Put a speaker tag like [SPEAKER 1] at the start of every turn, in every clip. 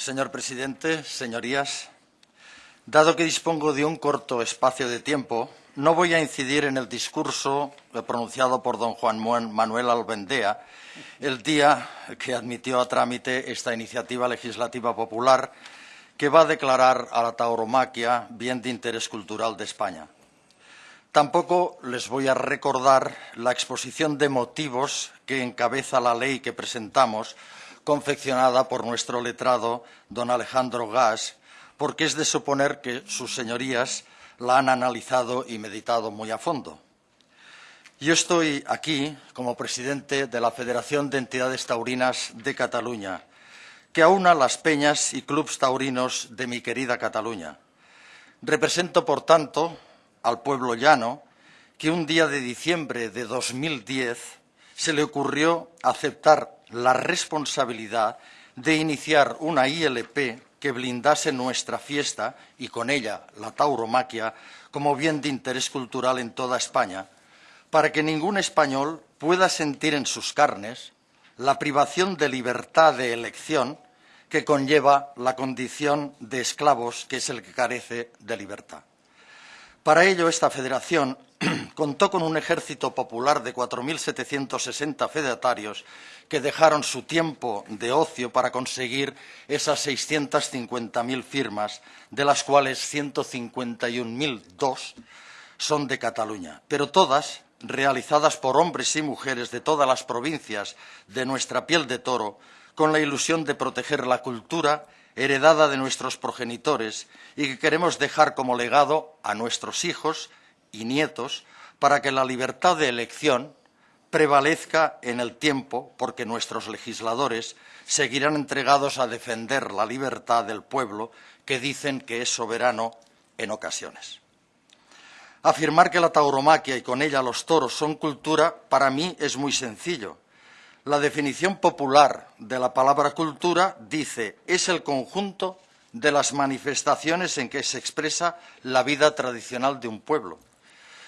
[SPEAKER 1] Señor presidente, señorías, dado que dispongo de un corto espacio de tiempo, no voy a incidir en el discurso pronunciado por don Juan Manuel Albendea el día que admitió a trámite esta iniciativa legislativa popular que va a declarar a la tauromaquia bien de interés cultural de España. Tampoco les voy a recordar la exposición de motivos que encabeza la ley que presentamos, confeccionada por nuestro letrado, don Alejandro Gas, porque es de suponer que sus señorías la han analizado y meditado muy a fondo. Yo estoy aquí como presidente de la Federación de Entidades Taurinas de Cataluña, que aúna las peñas y clubs taurinos de mi querida Cataluña. Represento, por tanto, al pueblo llano que un día de diciembre de 2010 se le ocurrió aceptar la responsabilidad de iniciar una ILP que blindase nuestra fiesta y con ella la tauromaquia como bien de interés cultural en toda España, para que ningún español pueda sentir en sus carnes la privación de libertad de elección que conlleva la condición de esclavos, que es el que carece de libertad. Para ello, esta federación contó con un ejército popular de 4.760 fedatarios que dejaron su tiempo de ocio para conseguir esas 650.000 firmas, de las cuales 151.002 son de Cataluña, pero todas realizadas por hombres y mujeres de todas las provincias de nuestra piel de toro, con la ilusión de proteger la cultura heredada de nuestros progenitores y que queremos dejar como legado a nuestros hijos y nietos para que la libertad de elección prevalezca en el tiempo, porque nuestros legisladores seguirán entregados a defender la libertad del pueblo que dicen que es soberano en ocasiones. Afirmar que la tauromaquia y con ella los toros son cultura, para mí es muy sencillo. La definición popular de la palabra cultura dice es el conjunto de las manifestaciones en que se expresa la vida tradicional de un pueblo.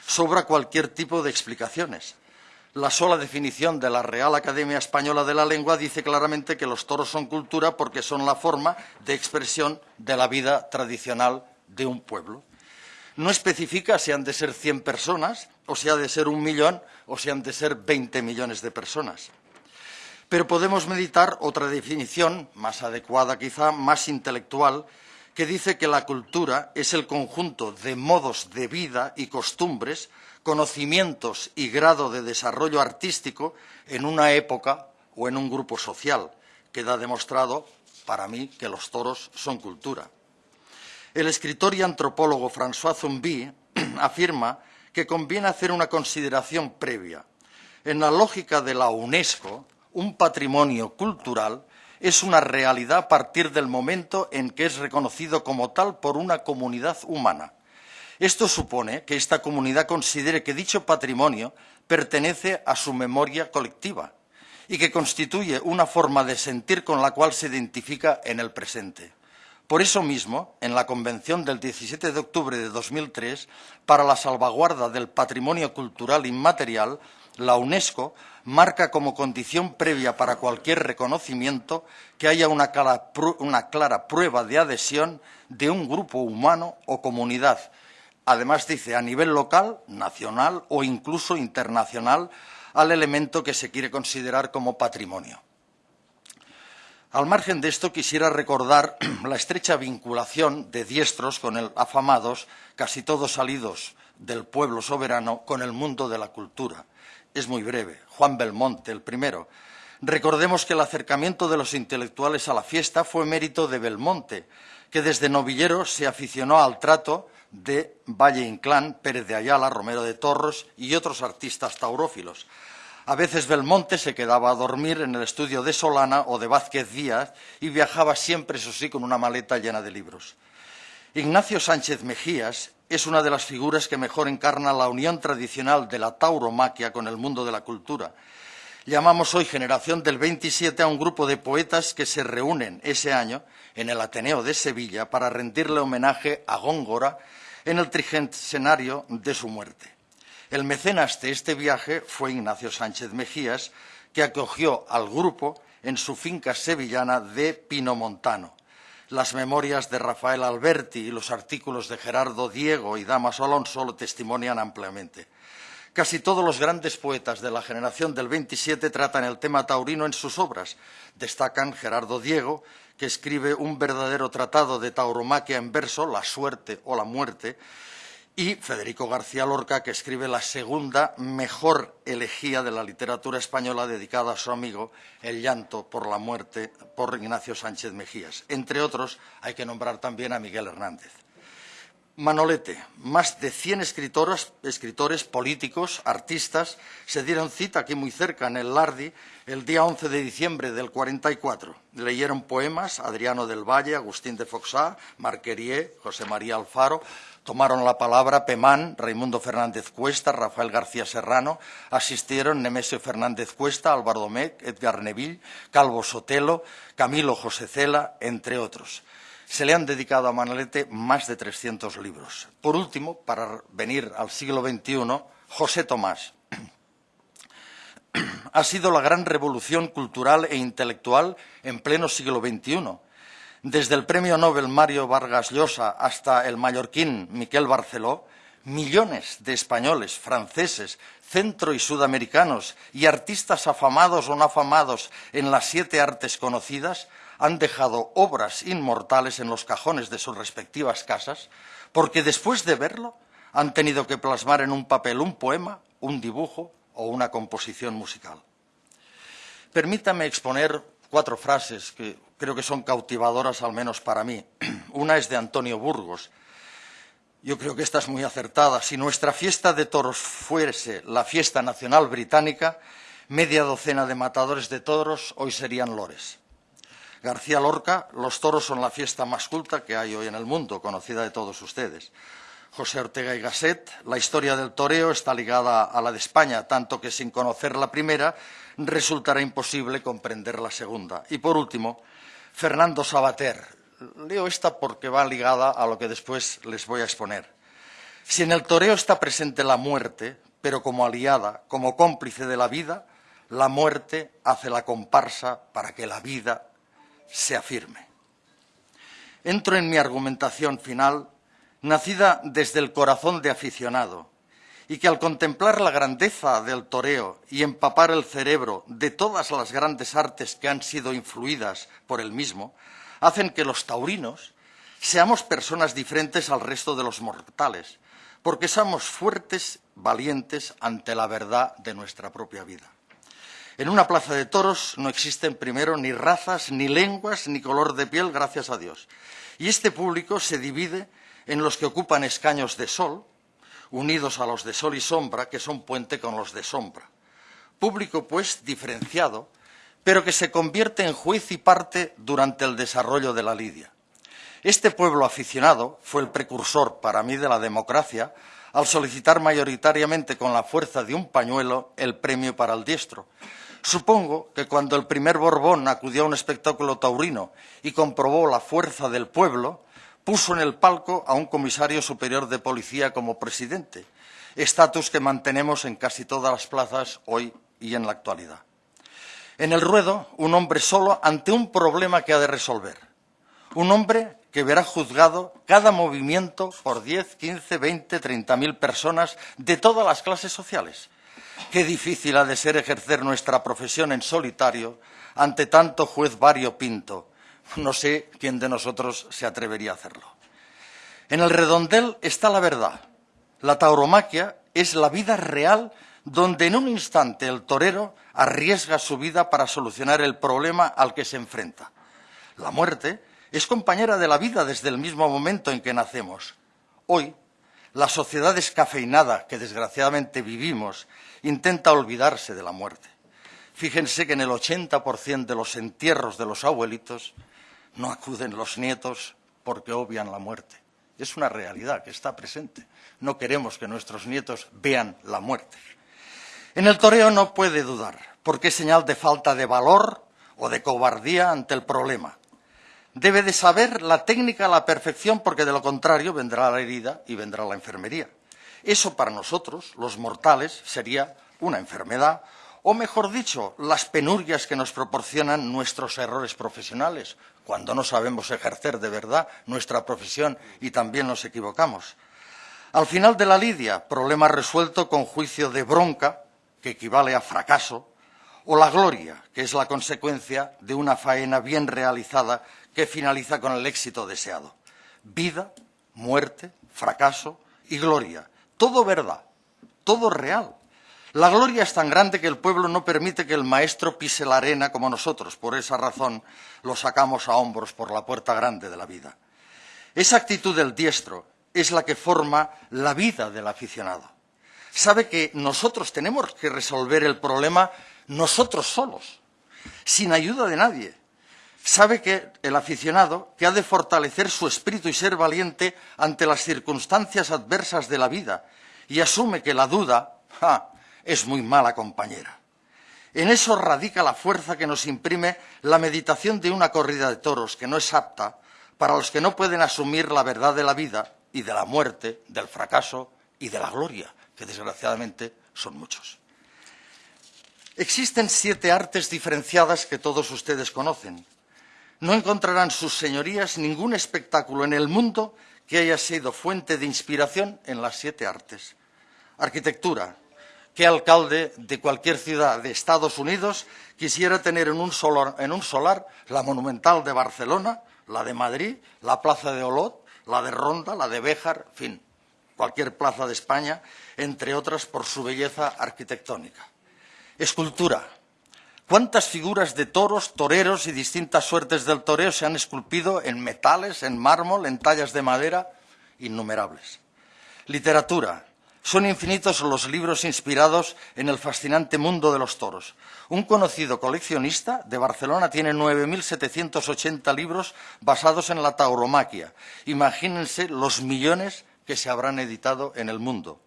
[SPEAKER 1] Sobra cualquier tipo de explicaciones. La sola definición de la Real Academia Española de la Lengua dice claramente que los toros son cultura porque son la forma de expresión de la vida tradicional de un pueblo. No especifica si han de ser 100 personas, o si ha de ser un millón, o si han de ser 20 millones de personas. Pero podemos meditar otra definición, más adecuada quizá, más intelectual, que dice que la cultura es el conjunto de modos de vida y costumbres, conocimientos y grado de desarrollo artístico en una época o en un grupo social. Queda demostrado, para mí, que los toros son cultura. El escritor y antropólogo François Zumbi afirma que conviene hacer una consideración previa. En la lógica de la UNESCO, un patrimonio cultural es una realidad a partir del momento en que es reconocido como tal por una comunidad humana. Esto supone que esta comunidad considere que dicho patrimonio pertenece a su memoria colectiva y que constituye una forma de sentir con la cual se identifica en el presente. Por eso mismo, en la Convención del 17 de octubre de 2003 para la salvaguarda del patrimonio cultural inmaterial, la UNESCO marca como condición previa para cualquier reconocimiento que haya una clara, prueba de adhesión de un grupo humano o comunidad. Además, dice, a nivel local, nacional o incluso internacional, al elemento que se quiere considerar como patrimonio. Al margen de esto, quisiera recordar la estrecha vinculación de diestros con el afamados, casi todos salidos del pueblo soberano, con el mundo de la cultura. Es muy breve. Juan Belmonte, el primero. Recordemos que el acercamiento de los intelectuales a la fiesta fue mérito de Belmonte, que desde novillero se aficionó al trato de Valle Inclán, Pérez de Ayala, Romero de Torros y otros artistas taurófilos. A veces Belmonte se quedaba a dormir en el estudio de Solana o de Vázquez Díaz y viajaba siempre, eso sí, con una maleta llena de libros. Ignacio Sánchez Mejías es una de las figuras que mejor encarna la unión tradicional de la tauromaquia con el mundo de la cultura. Llamamos hoy Generación del 27 a un grupo de poetas que se reúnen ese año en el Ateneo de Sevilla para rendirle homenaje a Góngora en el tricentenario de su muerte. El mecenas de este viaje fue Ignacio Sánchez Mejías, que acogió al grupo en su finca sevillana de Pino Montano. Las memorias de Rafael Alberti y los artículos de Gerardo Diego y Damaso Alonso lo testimonian ampliamente. Casi todos los grandes poetas de la generación del 27 tratan el tema taurino en sus obras. Destacan Gerardo Diego, que escribe un verdadero tratado de tauromaquia en verso, La suerte o la muerte, y Federico García Lorca, que escribe la segunda mejor elegía de la literatura española dedicada a su amigo El llanto por la muerte por Ignacio Sánchez Mejías. Entre otros, hay que nombrar también a Miguel Hernández. Manolete, más de 100 escritores, escritores, políticos, artistas, se dieron cita aquí muy cerca, en el Lardi, el día 11 de diciembre del 44. Leyeron poemas Adriano del Valle, Agustín de Foxá, Marquerié, José María Alfaro, Tomaron la palabra Pemán, Raimundo Fernández Cuesta, Rafael García Serrano, asistieron Nemesio Fernández Cuesta, Álvaro Domecq, Edgar Neville, Calvo Sotelo, Camilo José Cela, entre otros. Se le han dedicado a Manolete más de 300 libros. Por último, para venir al siglo XXI, José Tomás. ha sido la gran revolución cultural e intelectual en pleno siglo XXI desde el premio Nobel Mario Vargas Llosa hasta el mallorquín Miquel Barceló, millones de españoles, franceses, centro y sudamericanos y artistas afamados o no afamados en las siete artes conocidas han dejado obras inmortales en los cajones de sus respectivas casas porque después de verlo han tenido que plasmar en un papel un poema, un dibujo o una composición musical. Permítame exponer cuatro frases que creo que son cautivadoras al menos para mí. Una es de Antonio Burgos. Yo creo que esta es muy acertada. Si nuestra fiesta de toros fuese la fiesta nacional británica, media docena de matadores de toros hoy serían lores. García Lorca, los toros son la fiesta más culta que hay hoy en el mundo, conocida de todos ustedes. José Ortega y Gasset, la historia del toreo está ligada a la de España, tanto que sin conocer la primera resultará imposible comprender la segunda. Y por último, Fernando Sabater. Leo esta porque va ligada a lo que después les voy a exponer. Si en el toreo está presente la muerte, pero como aliada, como cómplice de la vida, la muerte hace la comparsa para que la vida se afirme. Entro en mi argumentación final, nacida desde el corazón de aficionado, y que al contemplar la grandeza del toreo y empapar el cerebro de todas las grandes artes que han sido influidas por el mismo, hacen que los taurinos seamos personas diferentes al resto de los mortales, porque somos fuertes, valientes ante la verdad de nuestra propia vida. En una plaza de toros no existen primero ni razas, ni lenguas, ni color de piel, gracias a Dios. Y este público se divide en los que ocupan escaños de sol, unidos a los de sol y sombra, que son puente con los de sombra. Público, pues, diferenciado, pero que se convierte en juez y parte durante el desarrollo de la lidia. Este pueblo aficionado fue el precursor para mí de la democracia al solicitar mayoritariamente con la fuerza de un pañuelo el premio para el diestro. Supongo que cuando el primer Borbón acudió a un espectáculo taurino y comprobó la fuerza del pueblo, puso en el palco a un comisario superior de policía como presidente, estatus que mantenemos en casi todas las plazas hoy y en la actualidad. En el ruedo, un hombre solo ante un problema que ha de resolver. Un hombre que verá juzgado cada movimiento por 10, 15, 20, 30 mil personas de todas las clases sociales. Qué difícil ha de ser ejercer nuestra profesión en solitario ante tanto juez variopinto, no sé quién de nosotros se atrevería a hacerlo. En el redondel está la verdad. La tauromaquia es la vida real donde en un instante el torero arriesga su vida para solucionar el problema al que se enfrenta. La muerte es compañera de la vida desde el mismo momento en que nacemos. Hoy, la sociedad descafeinada que desgraciadamente vivimos intenta olvidarse de la muerte. Fíjense que en el 80% de los entierros de los abuelitos no acuden los nietos porque obvian la muerte. Es una realidad que está presente. No queremos que nuestros nietos vean la muerte. En el toreo no puede dudar, porque es señal de falta de valor o de cobardía ante el problema. Debe de saber la técnica a la perfección, porque de lo contrario vendrá la herida y vendrá la enfermería. Eso para nosotros, los mortales, sería una enfermedad o mejor dicho, las penurias que nos proporcionan nuestros errores profesionales, cuando no sabemos ejercer de verdad nuestra profesión y también nos equivocamos. Al final de la lidia, problema resuelto con juicio de bronca, que equivale a fracaso, o la gloria, que es la consecuencia de una faena bien realizada que finaliza con el éxito deseado. Vida, muerte, fracaso y gloria. Todo verdad, todo real. La gloria es tan grande que el pueblo no permite que el maestro pise la arena como nosotros. Por esa razón lo sacamos a hombros por la puerta grande de la vida. Esa actitud del diestro es la que forma la vida del aficionado. Sabe que nosotros tenemos que resolver el problema nosotros solos, sin ayuda de nadie. Sabe que el aficionado que ha de fortalecer su espíritu y ser valiente ante las circunstancias adversas de la vida y asume que la duda es muy mala compañera. En eso radica la fuerza que nos imprime la meditación de una corrida de toros que no es apta para los que no pueden asumir la verdad de la vida y de la muerte, del fracaso y de la gloria, que desgraciadamente son muchos. Existen siete artes diferenciadas que todos ustedes conocen. No encontrarán sus señorías ningún espectáculo en el mundo que haya sido fuente de inspiración en las siete artes. Arquitectura. ¿Qué alcalde de cualquier ciudad de Estados Unidos quisiera tener en un, solar, la Monumental de Barcelona, la de Madrid, la Plaza de Olot, la de Ronda, la de Béjar, fin, cualquier plaza de España, entre otras por su belleza arquitectónica? Escultura. ¿Cuántas figuras de toros, toreros y distintas suertes del toreo se han esculpido en metales, en mármol, en tallas de madera? Innumerables. Literatura. Son infinitos los libros inspirados en el fascinante mundo de los toros. Un conocido coleccionista de Barcelona tiene 9.780 libros basados en la tauromaquia. Imagínense los millones que se habrán editado en el mundo.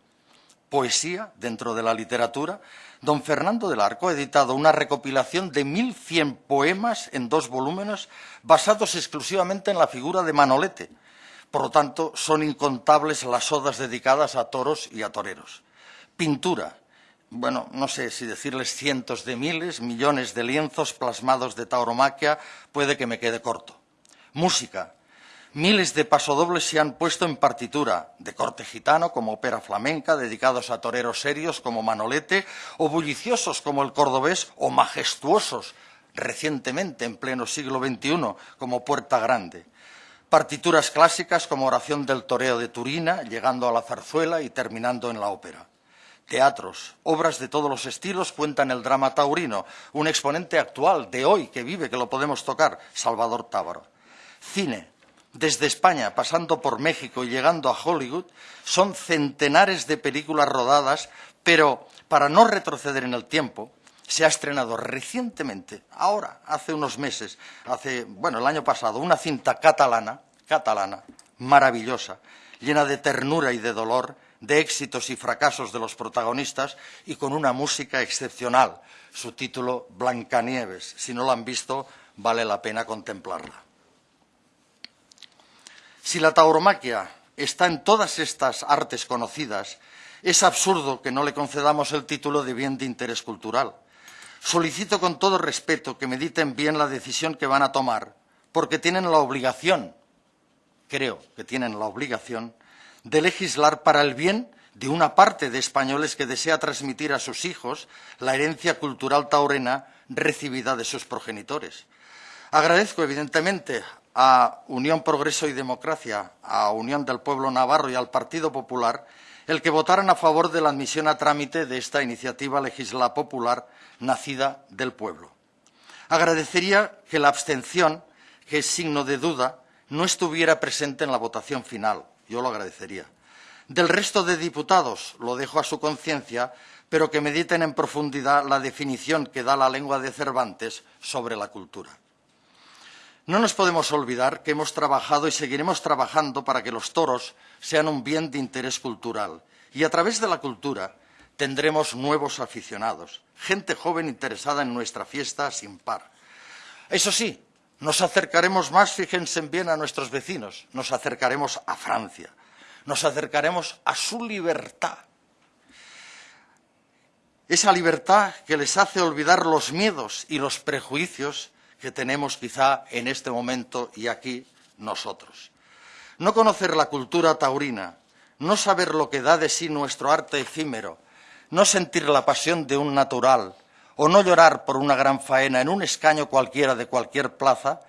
[SPEAKER 1] Poesía dentro de la literatura. Don Fernando del Arco ha editado una recopilación de 1.100 poemas en dos volúmenes basados exclusivamente en la figura de Manolete por lo tanto, son incontables las odas dedicadas a toros y a toreros. Pintura. Bueno, no sé si decirles cientos de miles, millones de lienzos plasmados de tauromaquia, puede que me quede corto. Música. Miles de pasodobles se han puesto en partitura, de corte gitano como ópera flamenca, dedicados a toreros serios como Manolete, o bulliciosos como el cordobés, o majestuosos recientemente, en pleno siglo XXI, como Puerta Grande partituras clásicas como Oración del Toreo de Turina, llegando a la zarzuela y terminando en la ópera. Teatros, obras de todos los estilos cuentan el drama taurino, un exponente actual de hoy que vive, que lo podemos tocar, Salvador Tábaro. Cine, desde España, pasando por México y llegando a Hollywood, son centenares de películas rodadas, pero para no retroceder en el tiempo, se ha estrenado recientemente, ahora, hace unos meses, hace, bueno, el año pasado, una cinta catalana, catalana, maravillosa, llena de ternura y de dolor, de éxitos y fracasos de los protagonistas y con una música excepcional. Su título, Blancanieves. Si no la han visto, vale la pena contemplarla. Si la tauromaquia está en todas estas artes conocidas, es absurdo que no le concedamos el título de bien de interés cultural. Solicito con todo respeto que mediten bien la decisión que van a tomar, porque tienen la obligación, creo que tienen la obligación, de legislar para el bien de una parte de españoles que desea transmitir a sus hijos la herencia cultural taurena recibida de sus progenitores. Agradezco, evidentemente, a Unión Progreso y Democracia, a Unión del Pueblo Navarro y al Partido Popular el que votaran a favor de la admisión a trámite de esta iniciativa legislativa popular nacida del pueblo. Agradecería que la abstención, que es signo de duda, no estuviera presente en la votación final. Yo lo agradecería. Del resto de diputados, lo dejo a su conciencia, pero que mediten en profundidad la definición que da la lengua de Cervantes sobre la cultura. No nos podemos olvidar que hemos trabajado y seguiremos trabajando para que los toros sean un bien de interés cultural y a través de la cultura tendremos nuevos aficionados, gente joven interesada en nuestra fiesta sin par. Eso sí, nos acercaremos más, fíjense bien, a nuestros vecinos, nos acercaremos a Francia, nos acercaremos a su libertad. esa libertad que les hace olvidar los miedos y los prejuicios que tenemos quizá en este momento y aquí nosotros. No conocer la cultura taurina, no saber lo que da de sí nuestro arte efímero, no sentir la pasión de un natural o no llorar por una gran faena en un escaño cualquiera de cualquier plaza,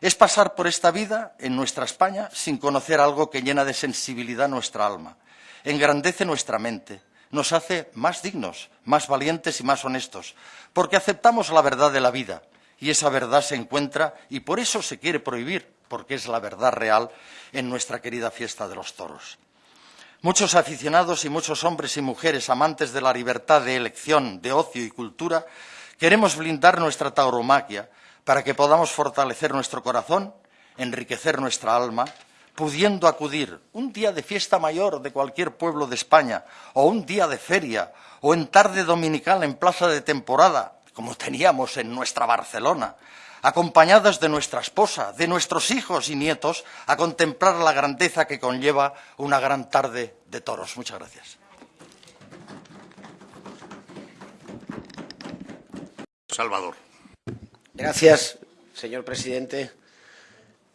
[SPEAKER 1] es pasar por esta vida en nuestra España sin conocer algo que llena de sensibilidad nuestra alma, engrandece nuestra mente, nos hace más dignos, más valientes y más honestos, porque aceptamos la verdad de la vida y esa verdad se encuentra y por eso se quiere prohibir, porque es la verdad real en nuestra querida fiesta de los toros. Muchos aficionados y muchos hombres y mujeres amantes de la libertad de elección, de ocio y cultura, queremos blindar nuestra tauromaquia para que podamos fortalecer nuestro corazón, enriquecer nuestra alma pudiendo acudir un día de fiesta mayor de cualquier pueblo de España, o un día de feria, o en tarde dominical en plaza de temporada, como teníamos en nuestra Barcelona, acompañados de nuestra esposa, de nuestros hijos y nietos, a contemplar la grandeza que conlleva una gran tarde de toros. Muchas gracias.
[SPEAKER 2] Salvador.
[SPEAKER 3] Gracias, señor presidente.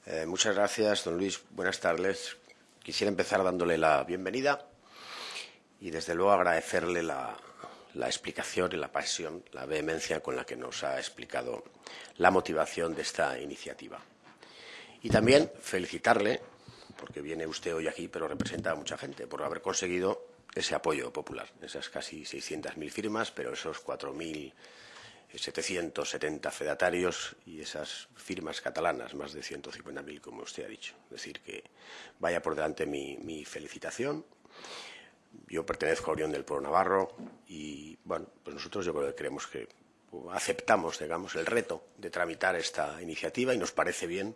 [SPEAKER 3] Eh, muchas gracias, don Luis. Buenas tardes. Quisiera empezar dándole la bienvenida y, desde luego, agradecerle la, explicación y la pasión, la vehemencia con la que nos ha explicado la motivación de esta iniciativa. Y también felicitarle, porque viene usted hoy aquí, pero representa a mucha gente, por haber conseguido ese apoyo popular, esas casi 600.000 firmas, pero esos 4.000 770 fedatarios y esas firmas catalanas, más de 150.000, como usted ha dicho. Es decir, que vaya por delante mi, felicitación. Yo pertenezco a Unión del Pueblo Navarro y, bueno, pues nosotros yo creo que creemos que aceptamos, digamos, el reto de tramitar esta iniciativa y nos parece bien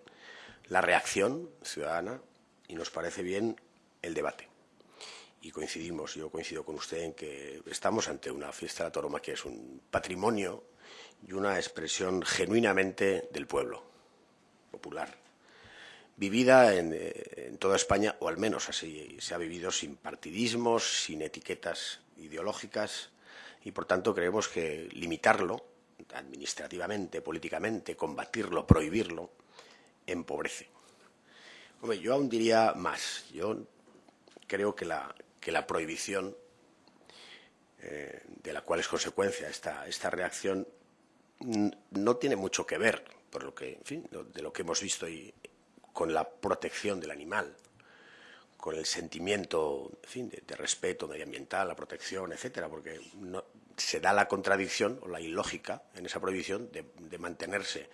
[SPEAKER 3] la reacción ciudadana y nos parece bien el debate. Y coincidimos, yo coincido con usted en que estamos ante una fiesta de la Toroma que es un patrimonio y una expresión genuinamente del pueblo, popular, vivida eh, en, toda España, o al menos así se ha vivido sin partidismos, sin etiquetas ideológicas, y por tanto creemos que limitarlo administrativamente, políticamente, combatirlo, prohibirlo, empobrece. Hombre, yo aún diría más. Yo creo que la, prohibición, eh, de la cual es consecuencia esta, esta reacción, no tiene mucho que ver, por lo que, en fin, de lo que hemos visto y con la protección del animal, con el sentimiento de, respeto medioambiental, la protección, etcétera, porque se da la contradicción o la ilógica en esa prohibición de, mantenerse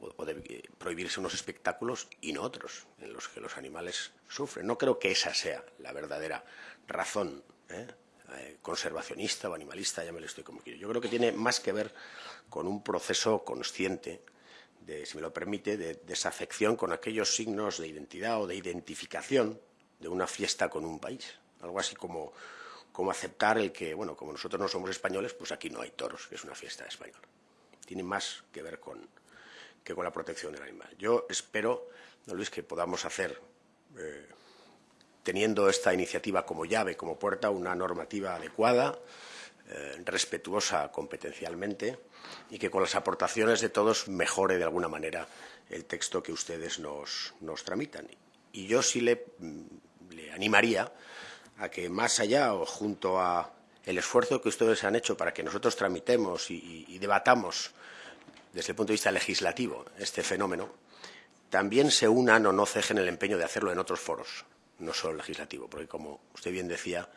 [SPEAKER 3] o, de eh, prohibirse unos espectáculos y no otros, en los que los animales sufren. No creo que esa sea la verdadera razón ¿eh? Eh, conservacionista o animalista, ya me lo estoy como quiero. Yo creo que tiene más que ver con un proceso consciente, si me lo permite, de desafección con aquellos signos de identidad o de identificación de una fiesta con un país. Algo así como, como aceptar el que, bueno, como nosotros no somos españoles, pues aquí no hay toros, que es una fiesta española. Tiene más que ver con, que con la protección del animal. Yo espero, don Luis, que podamos hacer eh, teniendo esta iniciativa como llave, como puerta, una normativa adecuada, eh, respetuosa competencialmente y que con las aportaciones de todos mejore de alguna manera el texto que ustedes nos, tramitan. Y yo sí le, mm, animaría a que más allá o junto a el esfuerzo que ustedes han hecho para que nosotros tramitemos y debatamos desde el punto de vista legislativo este fenómeno, también se unan o no cejen el empeño de hacerlo en otros foros no solo legislativo, porque como usted bien decía,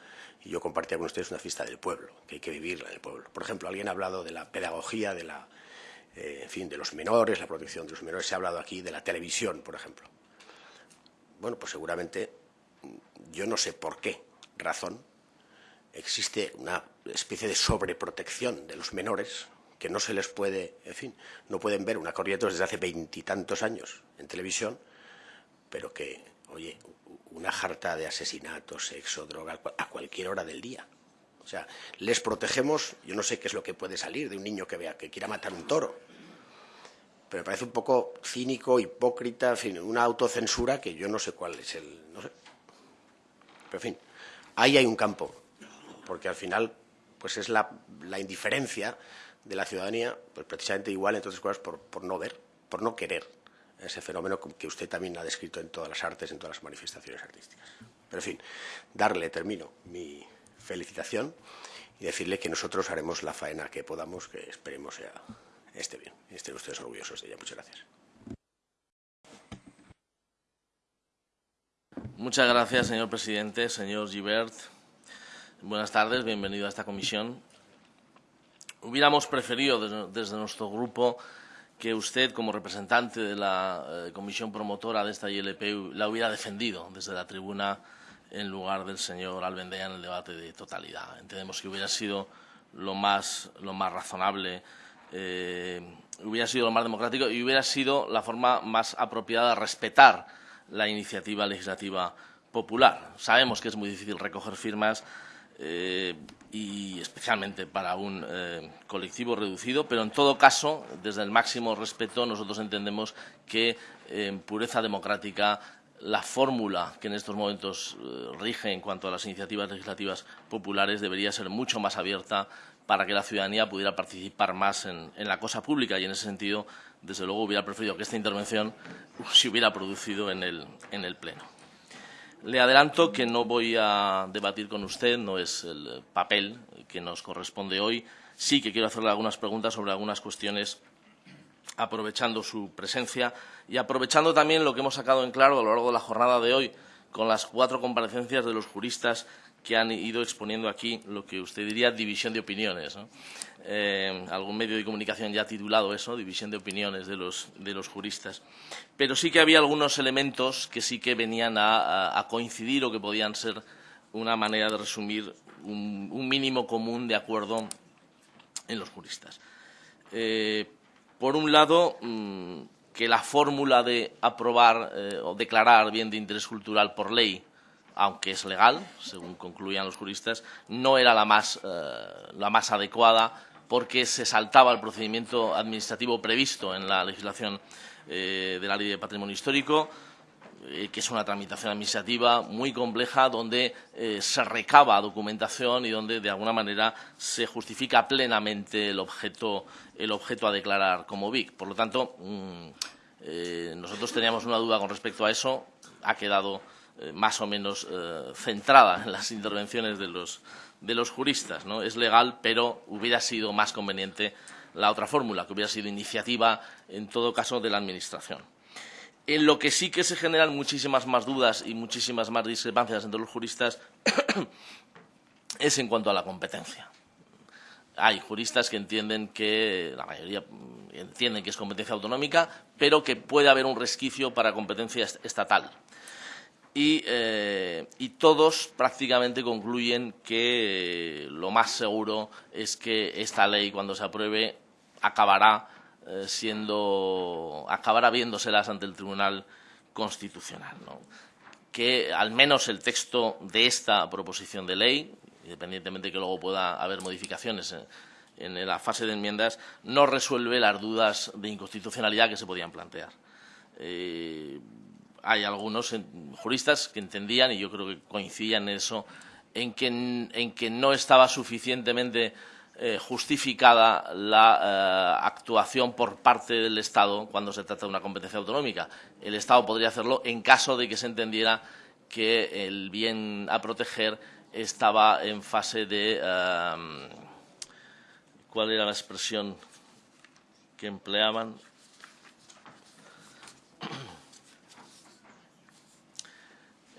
[SPEAKER 3] y yo compartía con ustedes una fiesta del pueblo, que hay que vivirla en el pueblo. Por ejemplo, alguien ha hablado de la pedagogía, de la, eh, en fin, de los menores, la protección de los menores. Se ha hablado aquí de la televisión, por ejemplo. Bueno, pues seguramente, yo no sé por qué razón, existe una especie de sobreprotección de los menores que no se les puede, en fin, no pueden ver una corriente desde hace veintitantos años en televisión, pero que, oye, una jarta de asesinatos, sexo, droga, a cualquier hora del día. O sea, les protegemos, yo no sé qué es lo que puede salir de un niño que vea que quiera matar un toro, pero me parece un poco cínico, hipócrita, en fin, una autocensura que yo no sé cuál es el... no sé. Pero en fin, ahí hay un campo, porque al final pues es la, indiferencia de la ciudadanía, pues precisamente igual, entre otras cosas, por, por no ver, por no querer ese fenómeno que usted también ha descrito en todas las artes, en todas las manifestaciones artísticas. Pero, en fin, darle, termino, mi felicitación y decirle que nosotros haremos la faena que podamos, que esperemos sea esté bien estén ustedes orgullosos de ella. Muchas gracias.
[SPEAKER 2] Muchas gracias, señor presidente, señor Gibert. Buenas tardes, bienvenido a esta comisión. Hubiéramos preferido desde nuestro grupo que usted, como representante de la eh, comisión promotora de esta ILP, la hubiera defendido desde la tribuna en lugar del señor Albendea en el debate de totalidad. Entendemos que hubiera sido lo más, lo más razonable, eh, hubiera sido lo más democrático y hubiera sido la forma más apropiada de respetar la iniciativa legislativa popular. Sabemos que es muy difícil recoger firmas eh, y especialmente para un eh, colectivo reducido, pero en todo caso, desde el máximo respeto, nosotros entendemos que en pureza democrática la fórmula que en estos momentos eh, rige en cuanto a las iniciativas legislativas populares debería ser mucho más abierta para que la ciudadanía pudiera participar más en, la cosa pública y en ese sentido, desde luego, hubiera preferido que esta intervención se hubiera producido en el, en el Pleno. Le adelanto que no voy a debatir con usted, no es el papel que nos corresponde hoy. Sí que quiero hacerle algunas preguntas sobre algunas cuestiones aprovechando su presencia y aprovechando también lo que hemos sacado en claro a lo largo de la jornada de hoy con las cuatro comparecencias de los juristas que han ido exponiendo aquí lo que usted diría división de opiniones. Eh, algún medio de comunicación ya ha titulado eso, división de opiniones de los, de los juristas. Pero sí que había algunos elementos que sí que venían a, coincidir o que podían ser una manera de resumir un, mínimo común de acuerdo en los juristas. Eh, por un lado, mm, que la fórmula de aprobar eh, o declarar bien de interés cultural por ley aunque es legal, según concluían los juristas, no era la más, eh, la más adecuada porque se saltaba el procedimiento administrativo previsto en la legislación eh, de la Ley de Patrimonio Histórico, eh, que es una tramitación administrativa muy compleja donde se recaba documentación y donde, de alguna manera, se justifica plenamente el objeto, el objeto a declarar como BIC. Por lo tanto, mm, nosotros teníamos una duda con respecto a eso. Ha quedado eh, más o menos eh, centrada en las intervenciones de los, de los juristas. ¿no? Es legal, pero hubiera sido más conveniente la otra fórmula, que hubiera sido iniciativa, en todo caso, de la Administración. En lo que sí que se generan muchísimas más dudas y muchísimas más discrepancias entre los juristas es en cuanto a la competencia. Hay juristas que entienden que, la mayoría entienden que es competencia autonómica, pero que puede haber un resquicio para competencia estatal. Eh, y, todos prácticamente concluyen que lo más seguro es que esta ley, cuando se apruebe, acabará eh, siendo, acabará viéndoselas ante el Tribunal Constitucional. Que al menos el texto de esta proposición de ley, independientemente de que luego pueda haber modificaciones en, la fase de enmiendas, no resuelve las dudas de inconstitucionalidad que se podían plantear. Eh, hay algunos juristas que entendían, y yo creo que coincidían en eso, en que, no estaba suficientemente eh, justificada la eh, actuación por parte del Estado cuando se trata de una competencia autonómica. El Estado podría hacerlo en caso de que se entendiera que el bien a proteger estaba en fase de... Eh, ¿Cuál era la expresión que empleaban?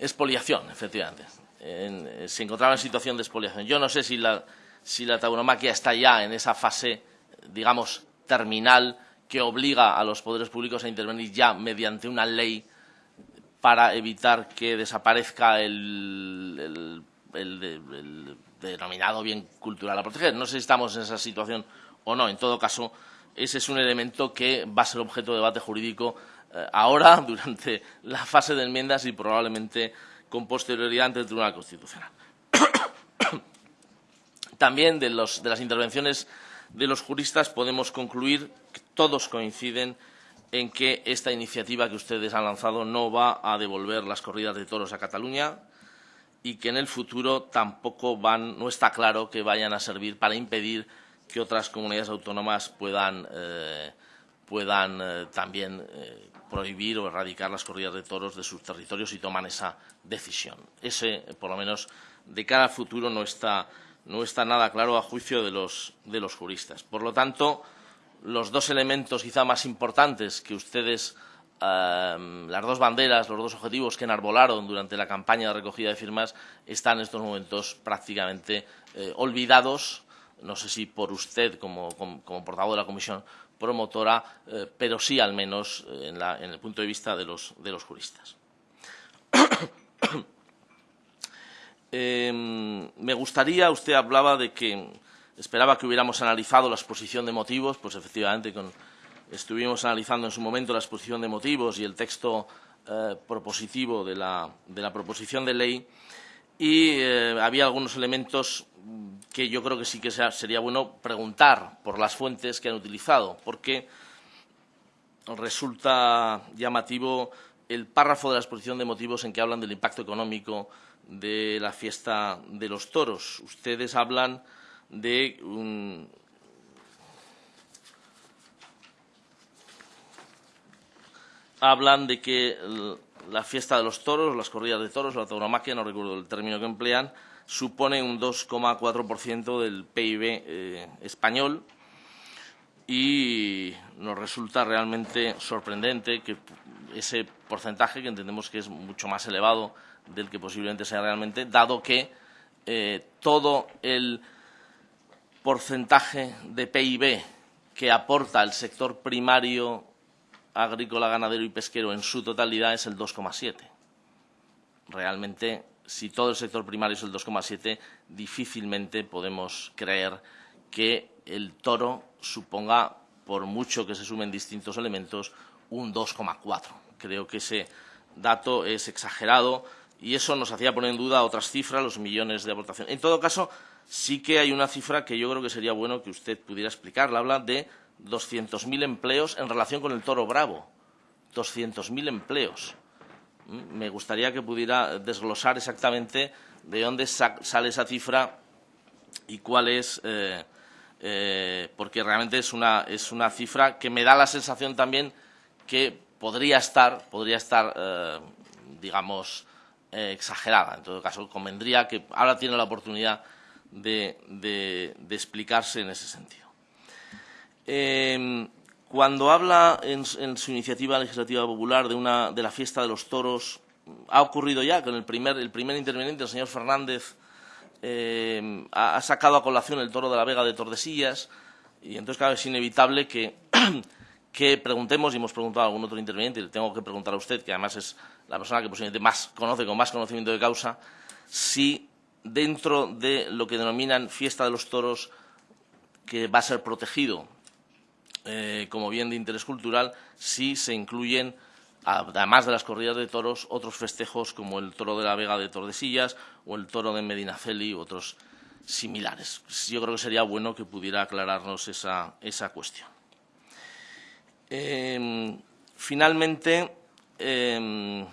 [SPEAKER 2] Expoliación, efectivamente. Eh, se encontraba en situación de expoliación. Yo no sé si la, si la tauromaquia está ya en esa fase, digamos, terminal que obliga a los poderes públicos a intervenir ya mediante una ley para evitar que desaparezca el, denominado bien cultural a proteger. No sé si estamos en esa situación o no. En todo caso, ese es un elemento que va a ser objeto de debate jurídico ahora, durante la fase de enmiendas y probablemente con posterioridad ante el Tribunal Constitucional. También de, de las intervenciones de los juristas podemos concluir que todos coinciden en que esta iniciativa que ustedes han lanzado no va a devolver las corridas de toros a Cataluña y que en el futuro tampoco van, no está claro que vayan a servir para impedir que otras comunidades autónomas puedan, eh, puedan eh, también eh, prohibir o erradicar las corridas de toros de sus territorios y toman esa decisión. Ese, por lo menos, de cara al futuro no está, no está nada claro a juicio de los, de los juristas. Por lo tanto, los dos elementos quizá más importantes que ustedes las dos banderas, los dos objetivos que enarbolaron durante la campaña de recogida de firmas están en estos momentos prácticamente eh, olvidados, no sé si por usted como, portavoz de la comisión promotora, eh, pero sí al menos eh, en, el punto de vista de los, de los juristas. Em, me gustaría, usted hablaba de que esperaba que hubiéramos analizado la exposición de motivos, pues efectivamente Estuvimos analizando en su momento la exposición de motivos y el texto eh, propositivo de la, proposición de ley y eh, había algunos elementos que yo creo que sí que sería bueno preguntar por las fuentes que han utilizado, porque resulta llamativo el párrafo de la exposición de motivos en que hablan del impacto económico de la fiesta de los toros. Ustedes hablan de hablan de que la fiesta de los toros, las corridas de toros, la tauromaquia, no recuerdo el término que emplean, supone un 2,4% del PIB eh, español. Y nos resulta realmente sorprendente que ese porcentaje, que entendemos que es mucho más elevado del que posiblemente sea realmente, dado que eh, todo el porcentaje de PIB que aporta el sector primario agrícola, ganadero y pesquero en su totalidad es el 2,7. Realmente, si todo el sector primario es el 2,7, difícilmente podemos creer que el toro suponga, por mucho que se sumen distintos elementos, un 2,4. Creo que ese dato es exagerado y eso nos hacía poner en duda otras cifras, los millones de aportación. En todo caso, sí que hay una cifra que yo creo que sería bueno que usted pudiera explicar. Habla de 200.000 empleos en relación con el toro bravo. 200.000 empleos. Mm, me gustaría que pudiera desglosar exactamente de dónde sale esa cifra y cuál es, eh, eh, porque realmente es una, es una cifra que me da la sensación también que podría estar, podría estar eh, digamos, exagerada. En todo caso, convendría que ahora tiene la oportunidad de explicarse en ese sentido. Em, cuando habla en, su iniciativa legislativa popular de, una, de la fiesta de los toros, ha ocurrido ya con el primer, el primer interveniente, el señor Fernández, em, ha, sacado a colación el toro de la Vega de Tordesillas y entonces, claro, es inevitable que, que preguntemos, y hemos preguntado a algún otro interveniente, y le tengo que preguntar a usted, que además es la persona que posiblemente más conoce, con más conocimiento de causa, si dentro de lo que denominan fiesta de los toros, que va a ser protegido eh, como bien de interés cultural si se incluyen, además de las corridas de toros, otros festejos como el toro de la Vega de Tordesillas o el toro de Medinaceli u otros similares. Yo creo que sería bueno que pudiera aclararnos esa, cuestión. Em, finalmente, em,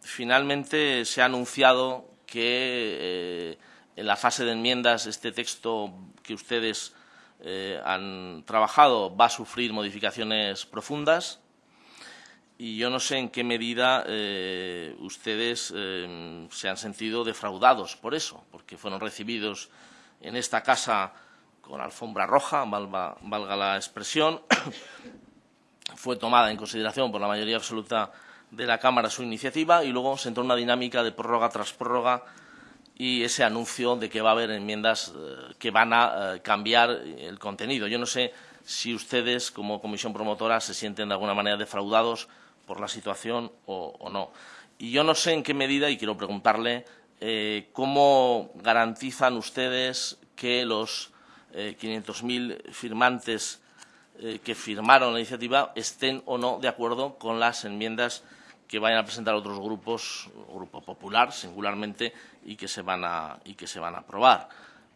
[SPEAKER 2] finalmente, se ha anunciado que eh, en la fase de enmiendas este texto que ustedes eh, han trabajado va a sufrir modificaciones profundas. Y yo no sé en qué medida eh, ustedes eh, se han sentido defraudados por eso, porque fueron recibidos en esta casa con alfombra roja, valga, valga la expresión, fue tomada en consideración por la mayoría absoluta de la Cámara su iniciativa y luego se entró en una dinámica de prórroga tras prórroga y ese anuncio de que va a haber enmiendas eh, que van a eh, cambiar el contenido. Yo no sé si ustedes, como comisión promotora, se sienten de alguna manera defraudados por la situación o, no. Y yo no sé en qué medida, y quiero preguntarle, eh, cómo garantizan ustedes que los 500.000 firmantes que firmaron la iniciativa estén o no de acuerdo con las enmiendas que vayan a presentar otros grupos, Grupo Popular singularmente, y que se van a, y que se van a aprobar.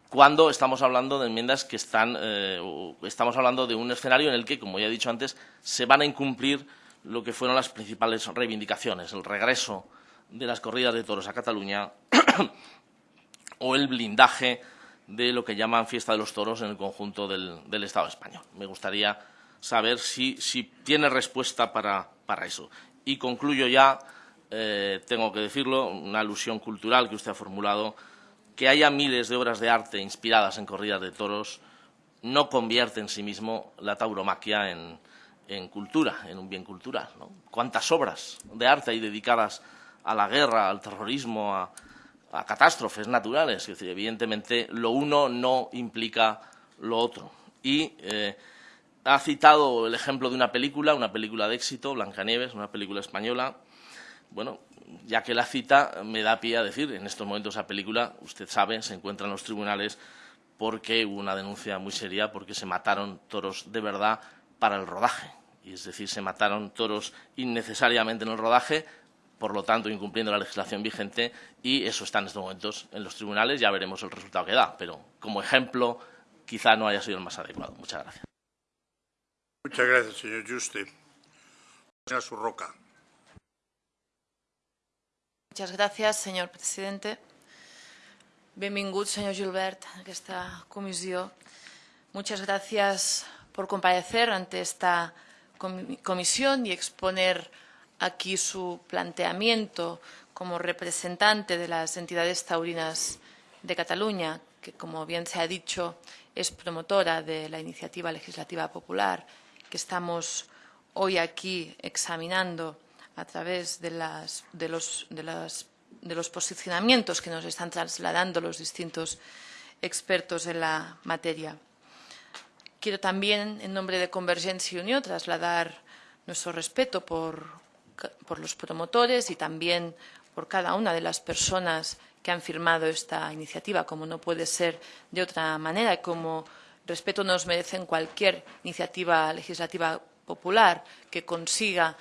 [SPEAKER 2] Cuando estamos hablando de enmiendas que están, eh, estamos hablando de un escenario en el que, como ya he dicho antes, se van a incumplir lo que fueron las principales reivindicaciones, el regreso de las corridas de toros a Cataluña o el blindaje de lo que llaman fiesta de los toros en el conjunto del, Estado español. Me gustaría saber si, tiene respuesta para, eso. Y concluyo ya, eh, tengo que decirlo, una alusión cultural que usted ha formulado, que haya miles de obras de arte inspiradas en corridas de toros no convierte en sí mismo la tauromaquia en, cultura, en un bien cultural. ¿Cuántas obras de arte hay dedicadas a la guerra, al terrorismo, a, catástrofes naturales? Es decir, evidentemente, lo uno no implica lo otro. Y eh, ha citado el ejemplo de una película, una película de éxito, Blancanieves, una película española. Bueno, ya que la cita me da pie a decir, en estos momentos esa película, usted sabe, se encuentra en los tribunales porque hubo una denuncia muy seria porque se mataron toros de verdad para el rodaje. Y es decir, se mataron toros innecesariamente en el rodaje, por lo tanto incumpliendo la legislación vigente y eso está en estos momentos en los tribunales, ya veremos el resultado que da, pero como ejemplo quizá no haya sido el más adecuado. Muchas gracias.
[SPEAKER 4] Muchas gracias, señor Juste. Señora Surroca.
[SPEAKER 5] Muchas gracias, señor presidente. Benvingut, señor Gilbert, a esta comisión. Muchas gracias por comparecer ante esta comisión y exponer aquí su planteamiento como representante de las entidades taurinas de Cataluña, que, como bien se ha dicho, es promotora de la iniciativa legislativa popular que estamos hoy aquí examinando a través de, las, de, los, de las posicionamientos que nos están trasladando los distintos expertos en la materia. Quiero también, en nombre de Convergencia y Unión, trasladar nuestro respeto por, por los promotores y también por cada una de las personas que han firmado esta iniciativa, como no puede ser de otra manera, como respeto nos merecen cualquier iniciativa legislativa popular que consiga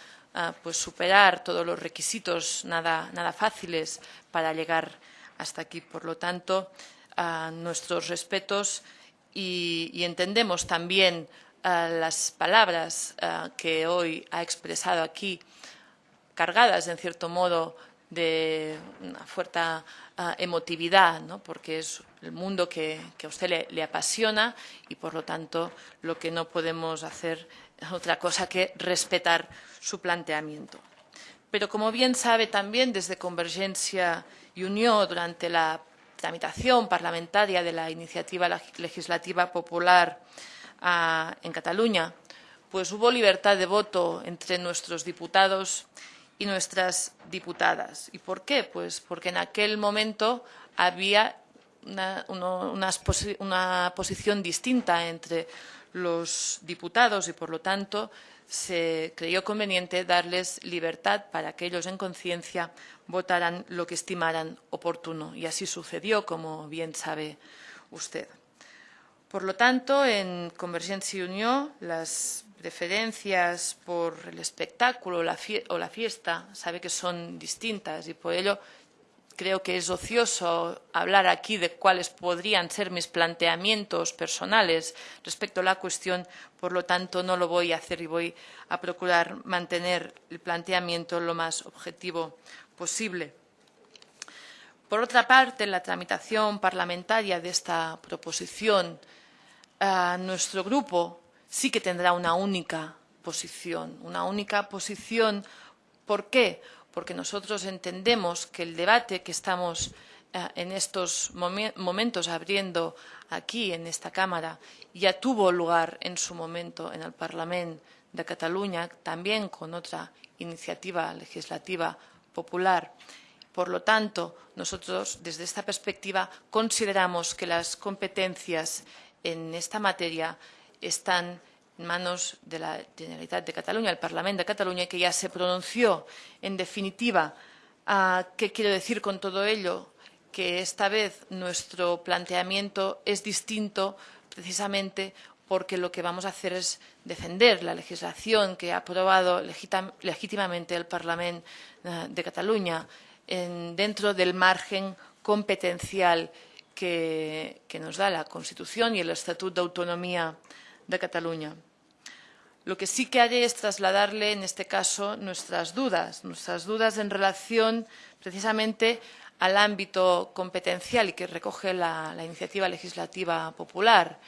[SPEAKER 5] pues superar todos los requisitos nada, nada fáciles para llegar hasta aquí. Por lo tanto, nuestros respetos y, entendemos también las palabras que hoy ha expresado aquí, cargadas en cierto modo de una fuerte emotividad, ¿no? porque es el mundo que, a usted le, apasiona y, por lo tanto, lo que no podemos hacer es otra cosa que respetar su planteamiento. Pero, como bien sabe también desde Convergencia y Unión, durante la tramitación parlamentaria de la iniciativa legislativa popular ah, en Cataluña, pues hubo libertad de voto entre nuestros diputados y nuestras diputadas. ¿Y por qué? Pues porque en aquel momento había una, una, posición distinta entre los diputados y, por lo tanto, se creyó conveniente darles libertad para que ellos en conciencia votaran lo que estimaran oportuno. Y así sucedió, como bien sabe usted. Por lo tanto, en Convergencia y Unión, las preferencias por el espectáculo o la fiesta sabe que son distintas y por ello creo que es ocioso hablar aquí de cuáles podrían ser mis planteamientos personales respecto a la cuestión, por lo tanto no lo voy a hacer y voy a procurar mantener el planteamiento lo más objetivo posible. Por otra parte, en la tramitación parlamentaria de esta proposición, nuestro grupo sí que tendrá una única posición, una única posición. ¿Por qué? Porque nosotros entendemos que el debate que estamos eh, en estos momentos abriendo aquí en esta Cámara ya tuvo lugar en su momento en el Parlamento de Cataluña, también con otra iniciativa legislativa popular. Por lo tanto, nosotros, desde esta perspectiva, consideramos que las competencias en esta materia están manos de la Generalitat de Cataluña, el Parlamento de Cataluña, que ya se pronunció. En definitiva, ¿qué quiero decir con todo ello? Que esta vez nuestro planteamiento es distinto precisamente porque lo que vamos a hacer es defender la legislación que ha aprobado legítimamente el Parlamento eh, de Cataluña dentro del margen competencial que, nos da la Constitución y el Estatuto de Autonomía de Cataluña. Lo que sí que haré es trasladarle, en este caso, nuestras dudas, nuestras dudas en relación precisamente al ámbito competencial y que recoge la, iniciativa legislativa popular.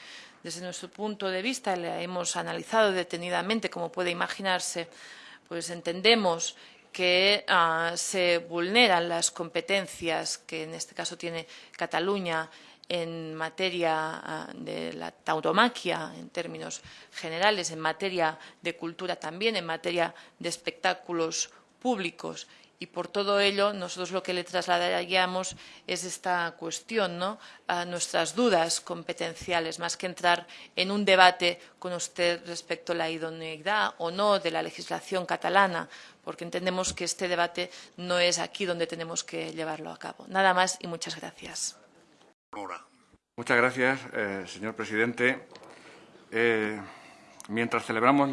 [SPEAKER 5] Desde nuestro punto de vista, la hemos analizado detenidamente, como puede imaginarse, pues entendemos que ah, se vulneran las competencias que en este caso tiene Cataluña en materia ah, de la tauromaquia, en términos generales, en materia de cultura también, en materia de espectáculos públicos y por todo ello nosotros lo que le trasladaríamos es esta cuestión, ¿no? a nuestras dudas competenciales, más que entrar en un debate con usted respecto a la idoneidad o no de la legislación catalana, porque entendemos que este debate no es aquí donde tenemos que llevarlo a cabo. Nada más y muchas gracias.
[SPEAKER 6] Muchas gracias, eh, señor presidente. Eh, mientras celebramos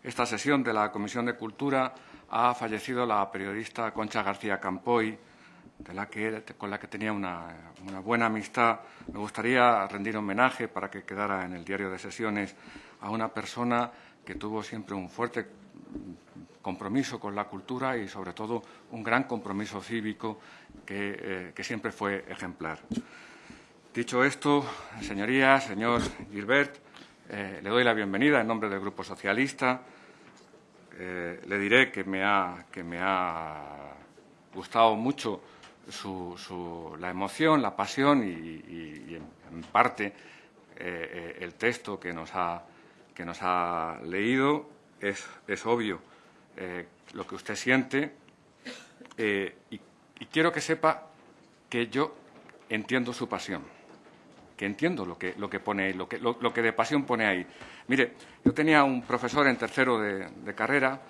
[SPEAKER 6] esta sesión de la Comisión de Cultura, ha fallecido la periodista Concha García Campoy, la con la que tenía una, buena amistad. Me gustaría rendir homenaje para que quedara en el diario de sesiones a una persona que tuvo siempre un fuerte compromiso con la cultura y, sobre todo, un gran compromiso cívico que, eh, siempre fue ejemplar. Dicho esto, señorías, señor Gilbert, eh, le doy la bienvenida en nombre del Grupo Socialista. Eh, le diré que me ha, gustado mucho la emoción, la pasión y, en, parte el texto que nos ha, leído. Es obvio lo que usted siente y, quiero que sepa que yo entiendo su pasión, que entiendo lo que, lo que pone ahí, lo que, lo que de pasión pone ahí. Mire, yo tenía un profesor en tercero de, carrera,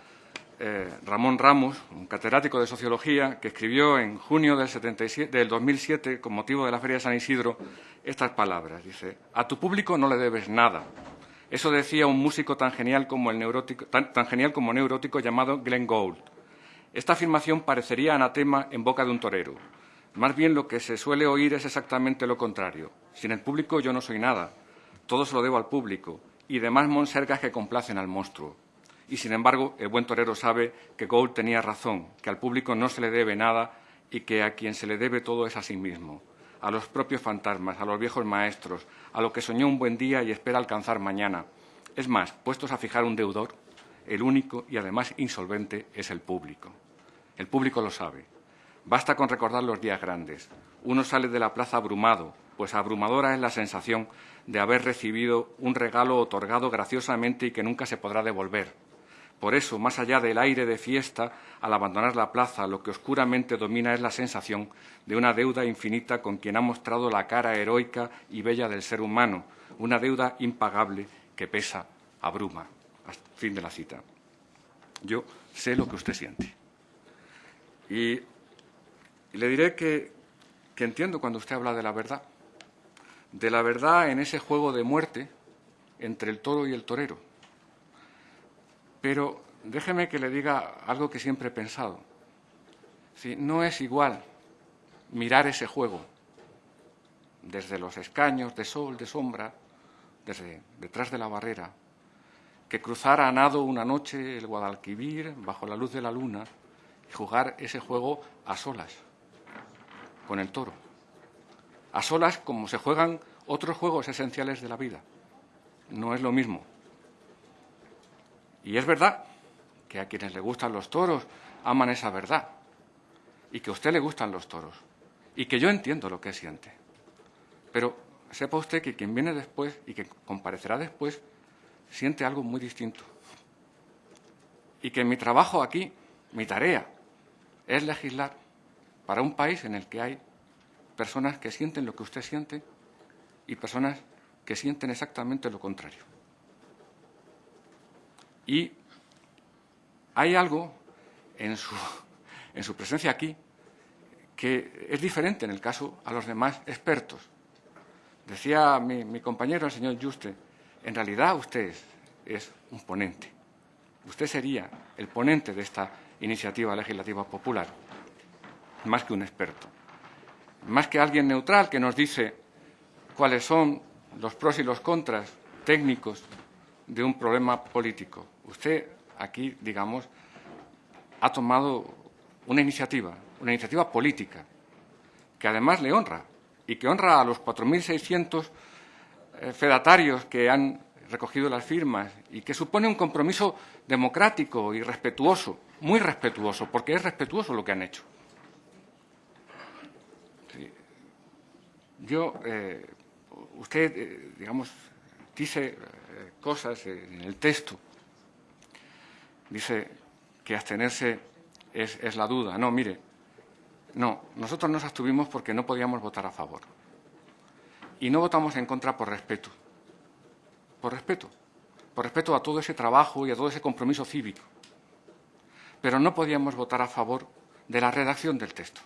[SPEAKER 6] eh, Ramón Ramos, un catedrático de Sociología, que escribió en junio del, 77, del 2007, con motivo de la Feria de San Isidro, estas palabras. Dice, a tu público no le debes nada. Eso decía un músico tan genial como, el neurótico, tan, genial como neurótico llamado Glenn Gould. Esta afirmación parecería anatema en boca de un torero. Más bien lo que se suele oír es exactamente lo contrario. Sin el público yo no soy nada. Todo se lo debo al público y demás monsergas que complacen al monstruo. Y, sin embargo, el buen torero sabe que Gould tenía razón, que al público no se le debe nada y que a quien se le debe todo es a sí mismo, a los propios fantasmas, a los viejos maestros, a lo que soñó un buen día y espera alcanzar mañana. Es más, puestos a fijar un deudor, el único y además insolvente es el público. El público lo sabe. Basta con recordar los días grandes. Uno sale de la plaza abrumado, pues abrumadora es la sensación de haber recibido un regalo otorgado graciosamente y que nunca se podrá devolver. Por eso, más allá del aire de fiesta, al abandonar la plaza, lo que oscuramente domina es la sensación de una deuda infinita con quien ha mostrado la cara heroica y bella del ser humano, una deuda impagable que pesa, abruma. Fin de la cita. Yo sé lo que usted siente. Y, le diré que entiendo cuando usted habla de la verdad de la verdad en ese juego de muerte entre el toro y el torero. Pero déjeme que le diga algo que siempre he pensado. Si no es igual mirar ese juego desde los escaños de sol, de sombra, desde detrás de la barrera, que cruzar a nado una noche el Guadalquivir bajo la luz de la luna y jugar ese juego a solas con el toro a solas como se juegan otros juegos esenciales de la vida. No es lo mismo. Y es verdad que a quienes le gustan los toros aman esa verdad y que a usted le gustan los toros y que yo entiendo lo que siente. Pero sepa usted que quien viene después y que comparecerá después siente algo muy distinto. Y que mi trabajo aquí, mi tarea, es legislar para un país en el que hay personas que sienten lo que usted siente y personas que sienten exactamente lo contrario. Y hay algo en su, en su presencia aquí que es diferente en el caso a los demás expertos. Decía mi, compañero, el señor Juste, en realidad usted es un ponente. Usted sería el ponente de esta iniciativa legislativa popular, más que un experto más que alguien neutral que nos dice cuáles son los pros y los contras técnicos de un problema político. Usted aquí, digamos, ha tomado una iniciativa, una iniciativa política, que además le honra y que honra a los 4.600 eh, fedatarios que han recogido las firmas y que supone un compromiso democrático y respetuoso, muy respetuoso, porque es respetuoso lo que han hecho. Yo, eh, usted, eh, digamos, dice cosas en el texto, dice que abstenerse es, la duda. No, mire, no, nosotros nos abstuvimos porque no podíamos votar a favor. Y no votamos en contra por respeto. Por respeto. Por respeto a todo ese trabajo y a todo ese compromiso cívico. Pero no podíamos votar a favor de la redacción del texto.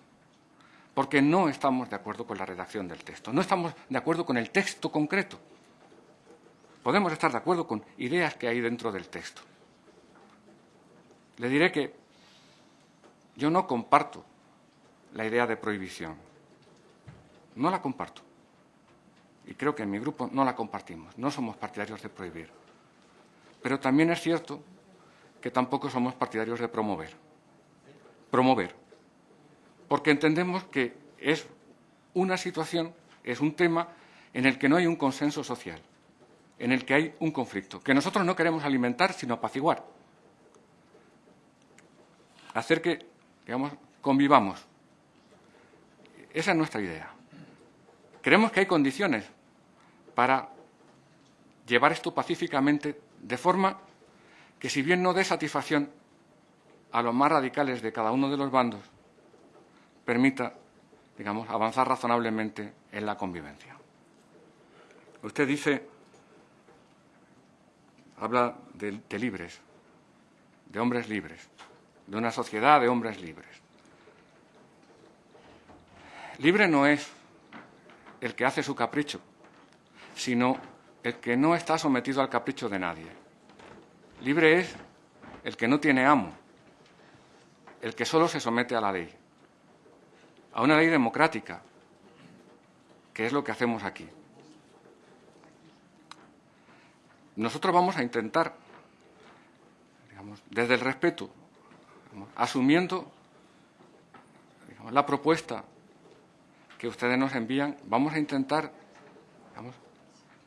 [SPEAKER 6] Porque no estamos de acuerdo con la redacción del texto. No estamos de acuerdo con el texto concreto. Podemos estar de acuerdo con ideas que hay dentro del texto. Le diré que yo no comparto la idea de prohibición. No la comparto. Y creo que en mi grupo no la compartimos. No somos partidarios de prohibir. Pero también es cierto que tampoco somos partidarios de promover. Promover. Porque entendemos que es una situación, es un tema en el que no hay un consenso social, en el que hay un conflicto, que nosotros no queremos alimentar, sino apaciguar. Hacer que, digamos, convivamos esa es nuestra idea. Creemos que hay condiciones para llevar esto pacíficamente de forma que, si bien no dé satisfacción a los más radicales de cada uno de los bandos, permita, digamos, avanzar razonablemente en la convivencia. Usted dice, habla de, de libres, de hombres libres, de una sociedad de hombres libres. Libre no es el que hace su capricho, sino el que no está sometido al capricho de nadie. Libre es el que no tiene amo, el que solo se somete a la ley, a una ley democrática, que es lo que hacemos aquí. Nosotros vamos a intentar, digamos, desde el respeto, asumiendo la propuesta que ustedes nos envían, vamos a intentar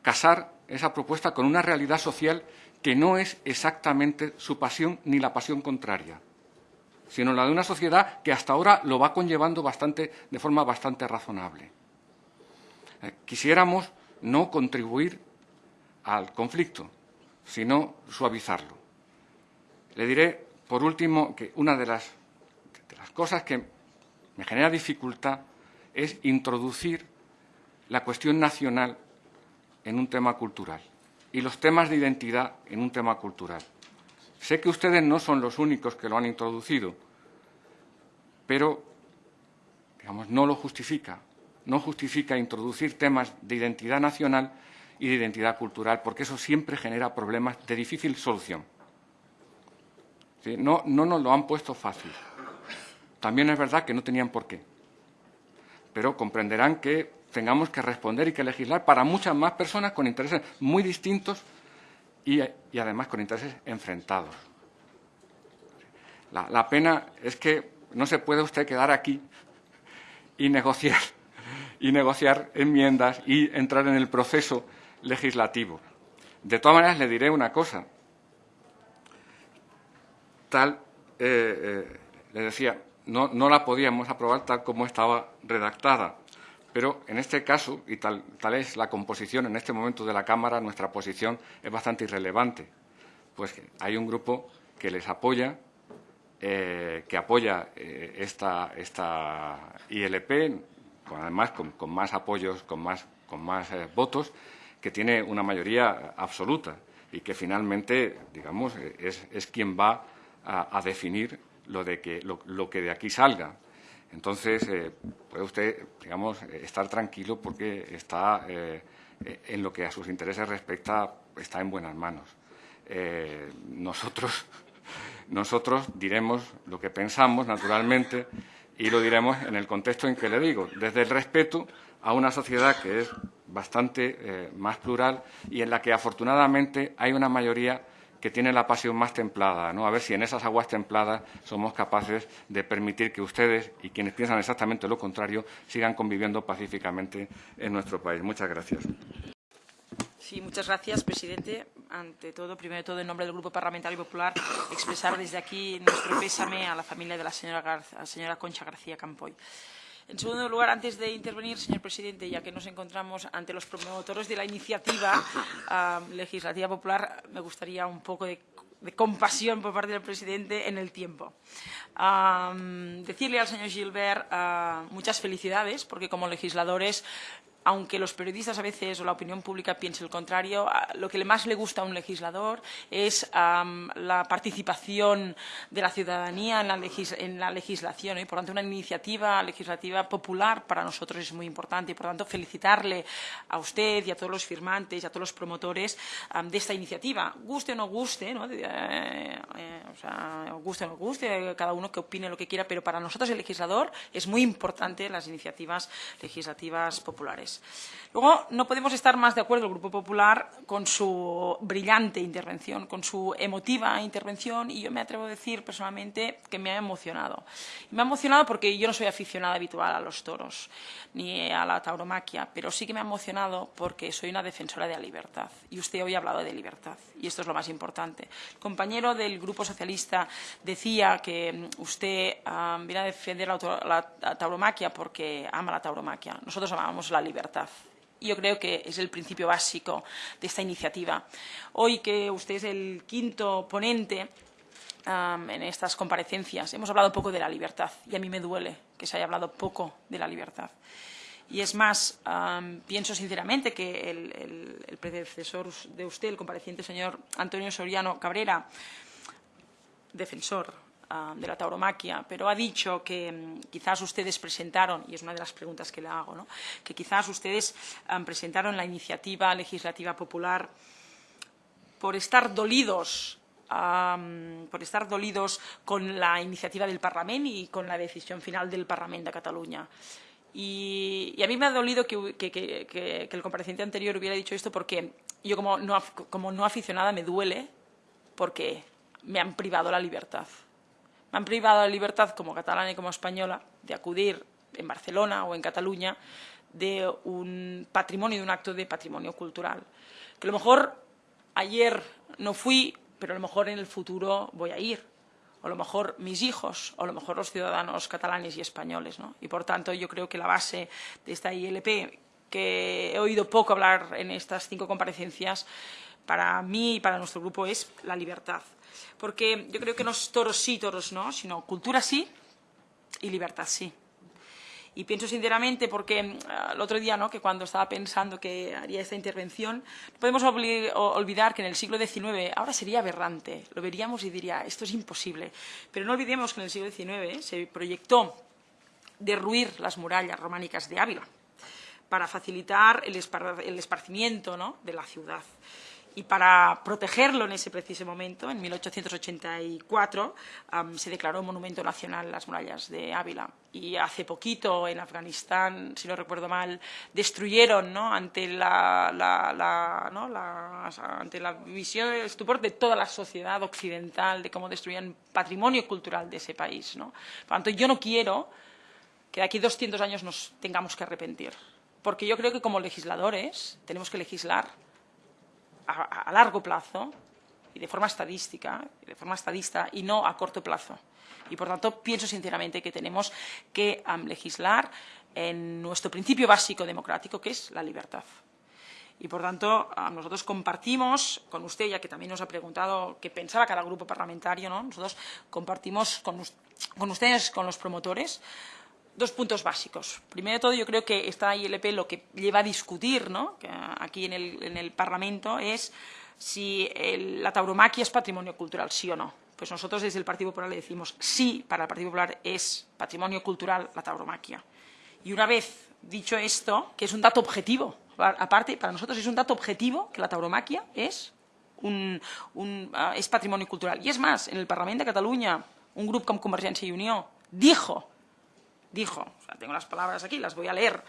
[SPEAKER 6] casar esa propuesta con una realidad social que no es exactamente su pasión ni la pasión contraria, sino la de una sociedad que hasta ahora lo va conllevando bastante, de forma bastante razonable. Eh, quisiéramos no contribuir al conflicto, sino suavizarlo. Le diré, por último, que una de las, cosas que me genera dificultad es introducir la cuestión nacional en un tema cultural y los temas de identidad en un tema cultural. Sé que ustedes no son los únicos que lo han introducido, pero digamos, no lo justifica. No justifica introducir temas de identidad nacional y de identidad cultural, porque eso siempre genera problemas de difícil solución. No, no nos lo han puesto fácil. También es verdad que no tenían por qué pero comprenderán que tengamos que responder y que legislar para muchas más personas con intereses muy distintos y, además con intereses enfrentados. La, la, pena es que no se puede usted quedar aquí y negociar, y negociar enmiendas y entrar en el proceso legislativo. De todas maneras, le diré una cosa. Tal, eh, eh, decía, no, no la podíamos aprobar tal como estaba redactada. Pero en este caso, y tal, tal, es la composición en este momento de la Cámara, nuestra posición es bastante irrelevante. Pues hay un grupo que les apoya, eh, que apoya esta, esta, ILP, con, además con, más apoyos, con más, con más votos, que tiene una mayoría absoluta y que finalmente, digamos, es, es quien va a, definir lo, de que, lo, que de aquí salga. Entonces, eh, puede usted, digamos, estar tranquilo porque está, eh, en lo que a sus intereses respecta, está en buenas manos. Eh, nosotros, nosotros diremos lo que pensamos, naturalmente, y lo diremos en el contexto en que le digo, desde el respeto a una sociedad que es bastante más plural y en la que, afortunadamente, hay una mayoría que tienen la pasión más templada, ¿no? A ver si en esas aguas templadas somos capaces de permitir que ustedes y quienes piensan exactamente lo contrario sigan conviviendo pacíficamente en nuestro país. Muchas gracias.
[SPEAKER 7] Sí, muchas gracias, presidente. Ante todo, primero de todo, en nombre del Grupo Parlamentario Popular, expresar desde aquí nuestro pésame a la familia de la señora, la señora Concha García Campoy. En segundo lugar, antes de intervenir, señor presidente, ya que nos encontramos ante los promotores de la iniciativa uh, legislativa popular, me gustaría un poco de, compasión por parte del presidente en el tiempo. Uh, decirle al señor Gilbert uh, muchas felicidades, porque como legisladores aunque los periodistas a veces o la opinión pública piense el contrario, lo que más le gusta a un legislador es um, la participación de la ciudadanía en la, en la legislación. Y, por tanto, una iniciativa legislativa popular para nosotros es muy importante. Y, por tanto, felicitarle a usted y a todos los firmantes y a todos los promotores de esta iniciativa. Guste o no guste, ¿no? Eh, eh, o sea, guste o no guste, cada uno que opine lo que quiera, pero para nosotros el legislador es muy importante las iniciativas legislativas populares. Luego, no podemos estar más de acuerdo el Grupo Popular con su brillante intervención, con su emotiva intervención y yo me atrevo a decir personalmente que me ha emocionado. Me ha emocionado porque yo no soy aficionada habitual a los toros ni a la tauromaquia, pero sí que me ha emocionado porque soy una defensora de la libertad y usted hoy ha hablado de libertad y esto es lo más importante. El compañero del Grupo Socialista decía que usted um, viene a defender la, la tauromaquia porque ama la tauromaquia. Nosotros amamos la libertad Y yo creo que es el principio básico de esta iniciativa. Hoy que usted es el quinto ponente en estas comparecencias, hemos hablado poco de la libertad y a mí me duele que se haya hablado poco de la libertad. Y es más, pienso sinceramente que el, el, predecesor de usted, el compareciente señor Antonio Soriano Cabrera, defensor uh, de la tauromaquia, pero ha dicho que um, quizás ustedes presentaron, y es una de las preguntas que le hago, ¿no? que quizás ustedes um, presentaron la iniciativa legislativa popular por estar dolidos Um, por estar dolidos con la iniciativa del Parlamento y con la decisión final del Parlamento de Cataluña. Y, a mí me ha dolido que, el compareciente anterior hubiera dicho esto porque yo como no aficionada me duele porque me han privado la libertad me han privado la libertad como catalana y como española de acudir en Barcelona o en Cataluña de un patrimonio, de un acto de patrimonio cultural. Que a lo mejor ayer no fui, pero a lo mejor en el futuro voy a ir. O a lo mejor mis hijos, o a lo mejor los ciudadanos catalanes y españoles. ¿no? Y por tanto yo creo que la base de esta ILP, que he oído poco hablar en estas cinco comparecencias, para mí y para nuestro grupo es la libertad porque yo creo que no es toros sí, toros no, sino cultura sí y libertad sí. Y pienso sinceramente porque uh, el otro día, ¿no? que cuando estaba pensando que haría esta intervención, no podemos olvidar que en el siglo XIX ahora sería aberrante, lo veríamos y diría, esto es imposible. Pero no olvidemos que en el siglo XIX se proyectó derruir las murallas románicas de Ávila para facilitar el esparcimiento ¿no? de la ciudad y para protegerlo en ese preciso momento, en 1884, um, se declaró Monumento Nacional las murallas de Ávila. Y hace poquito, en Afganistán, si no recuerdo mal, destruyeron ¿no? ante, la, la, la, ¿no? ante la visión del estupor de toda la sociedad occidental, de cómo destruían patrimonio cultural de ese país. ¿no? Por tanto, yo no quiero que de aquí 200 años nos tengamos que arrepentir. Porque yo creo que como legisladores tenemos que legislar a, largo plazo y de forma estadística, de forma estadista y no a corto plazo. Y por tanto pienso sinceramente que tenemos que um, legislar en nuestro principio básico democrático, que es la libertad. Y por tanto, nosotros compartimos con usted, ya que también nos ha preguntado qué pensaba cada grupo parlamentario, ¿no? nosotros compartimos con, con ustedes, con los promotores, dos puntos básicos. Primero de todo, yo creo que esta ILP lo que lleva a discutir ¿no? aquí en el, en el, Parlamento es si el, la tauromaquia es patrimonio cultural, sí o no. Pues nosotros desde el Partido Popular le decimos sí, para el Partido Popular es patrimonio cultural la tauromaquia. Y una vez dicho esto, que es un dato objetivo, aparte, para nosotros es un dato objetivo que la tauromaquia es, un, un, uh, es patrimonio cultural. Y es más, en el Parlamento de Cataluña, un grupo como Convergencia y Unión dijo dijo, tengo las palabras aquí, las voy a leer,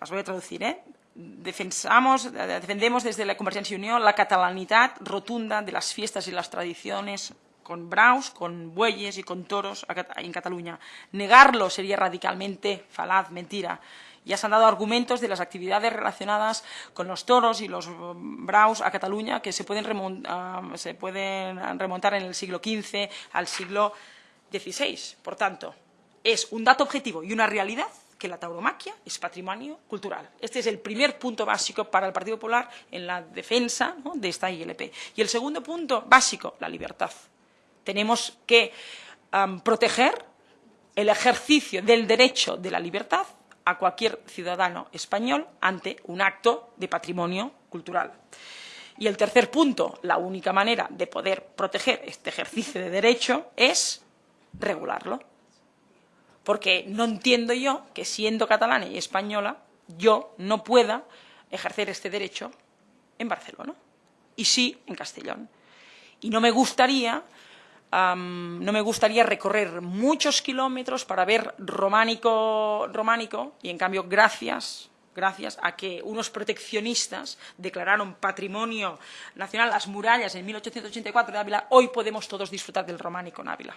[SPEAKER 7] las voy a traducir, ¿eh? defensamos, defendemos desde la Convergencia Unión la catalanidad rotunda de las fiestas y las tradiciones con braus, con bueyes y con toros en Cataluña. Negarlo sería radicalmente falaz, mentira. Ya se han dado argumentos de las actividades relacionadas con los toros y los braus a Cataluña que se pueden, remontar, se pueden remontar en el siglo XV al siglo XVI. Por tanto, es un dato objetivo y una realidad que la tauromaquia es patrimonio cultural. Este es el primer punto básico para el Partido Popular en la defensa de esta ILP. Y el segundo punto básico, la libertad. Tenemos que proteger el ejercicio del derecho de la libertad a cualquier ciudadano español ante un acto de patrimonio cultural. Y el tercer punto, la única manera de poder proteger este ejercicio de derecho es regularlo porque no entiendo yo que siendo catalana y española yo no pueda ejercer este derecho en Barcelona y sí en Castellón. Y no me gustaría, no me gustaría recorrer muchos kilómetros para ver románico, románico y en cambio gracias gracias a que unos proteccionistas declararon patrimonio nacional las murallas en 1884 de Ávila, hoy podemos todos disfrutar del románico en Ávila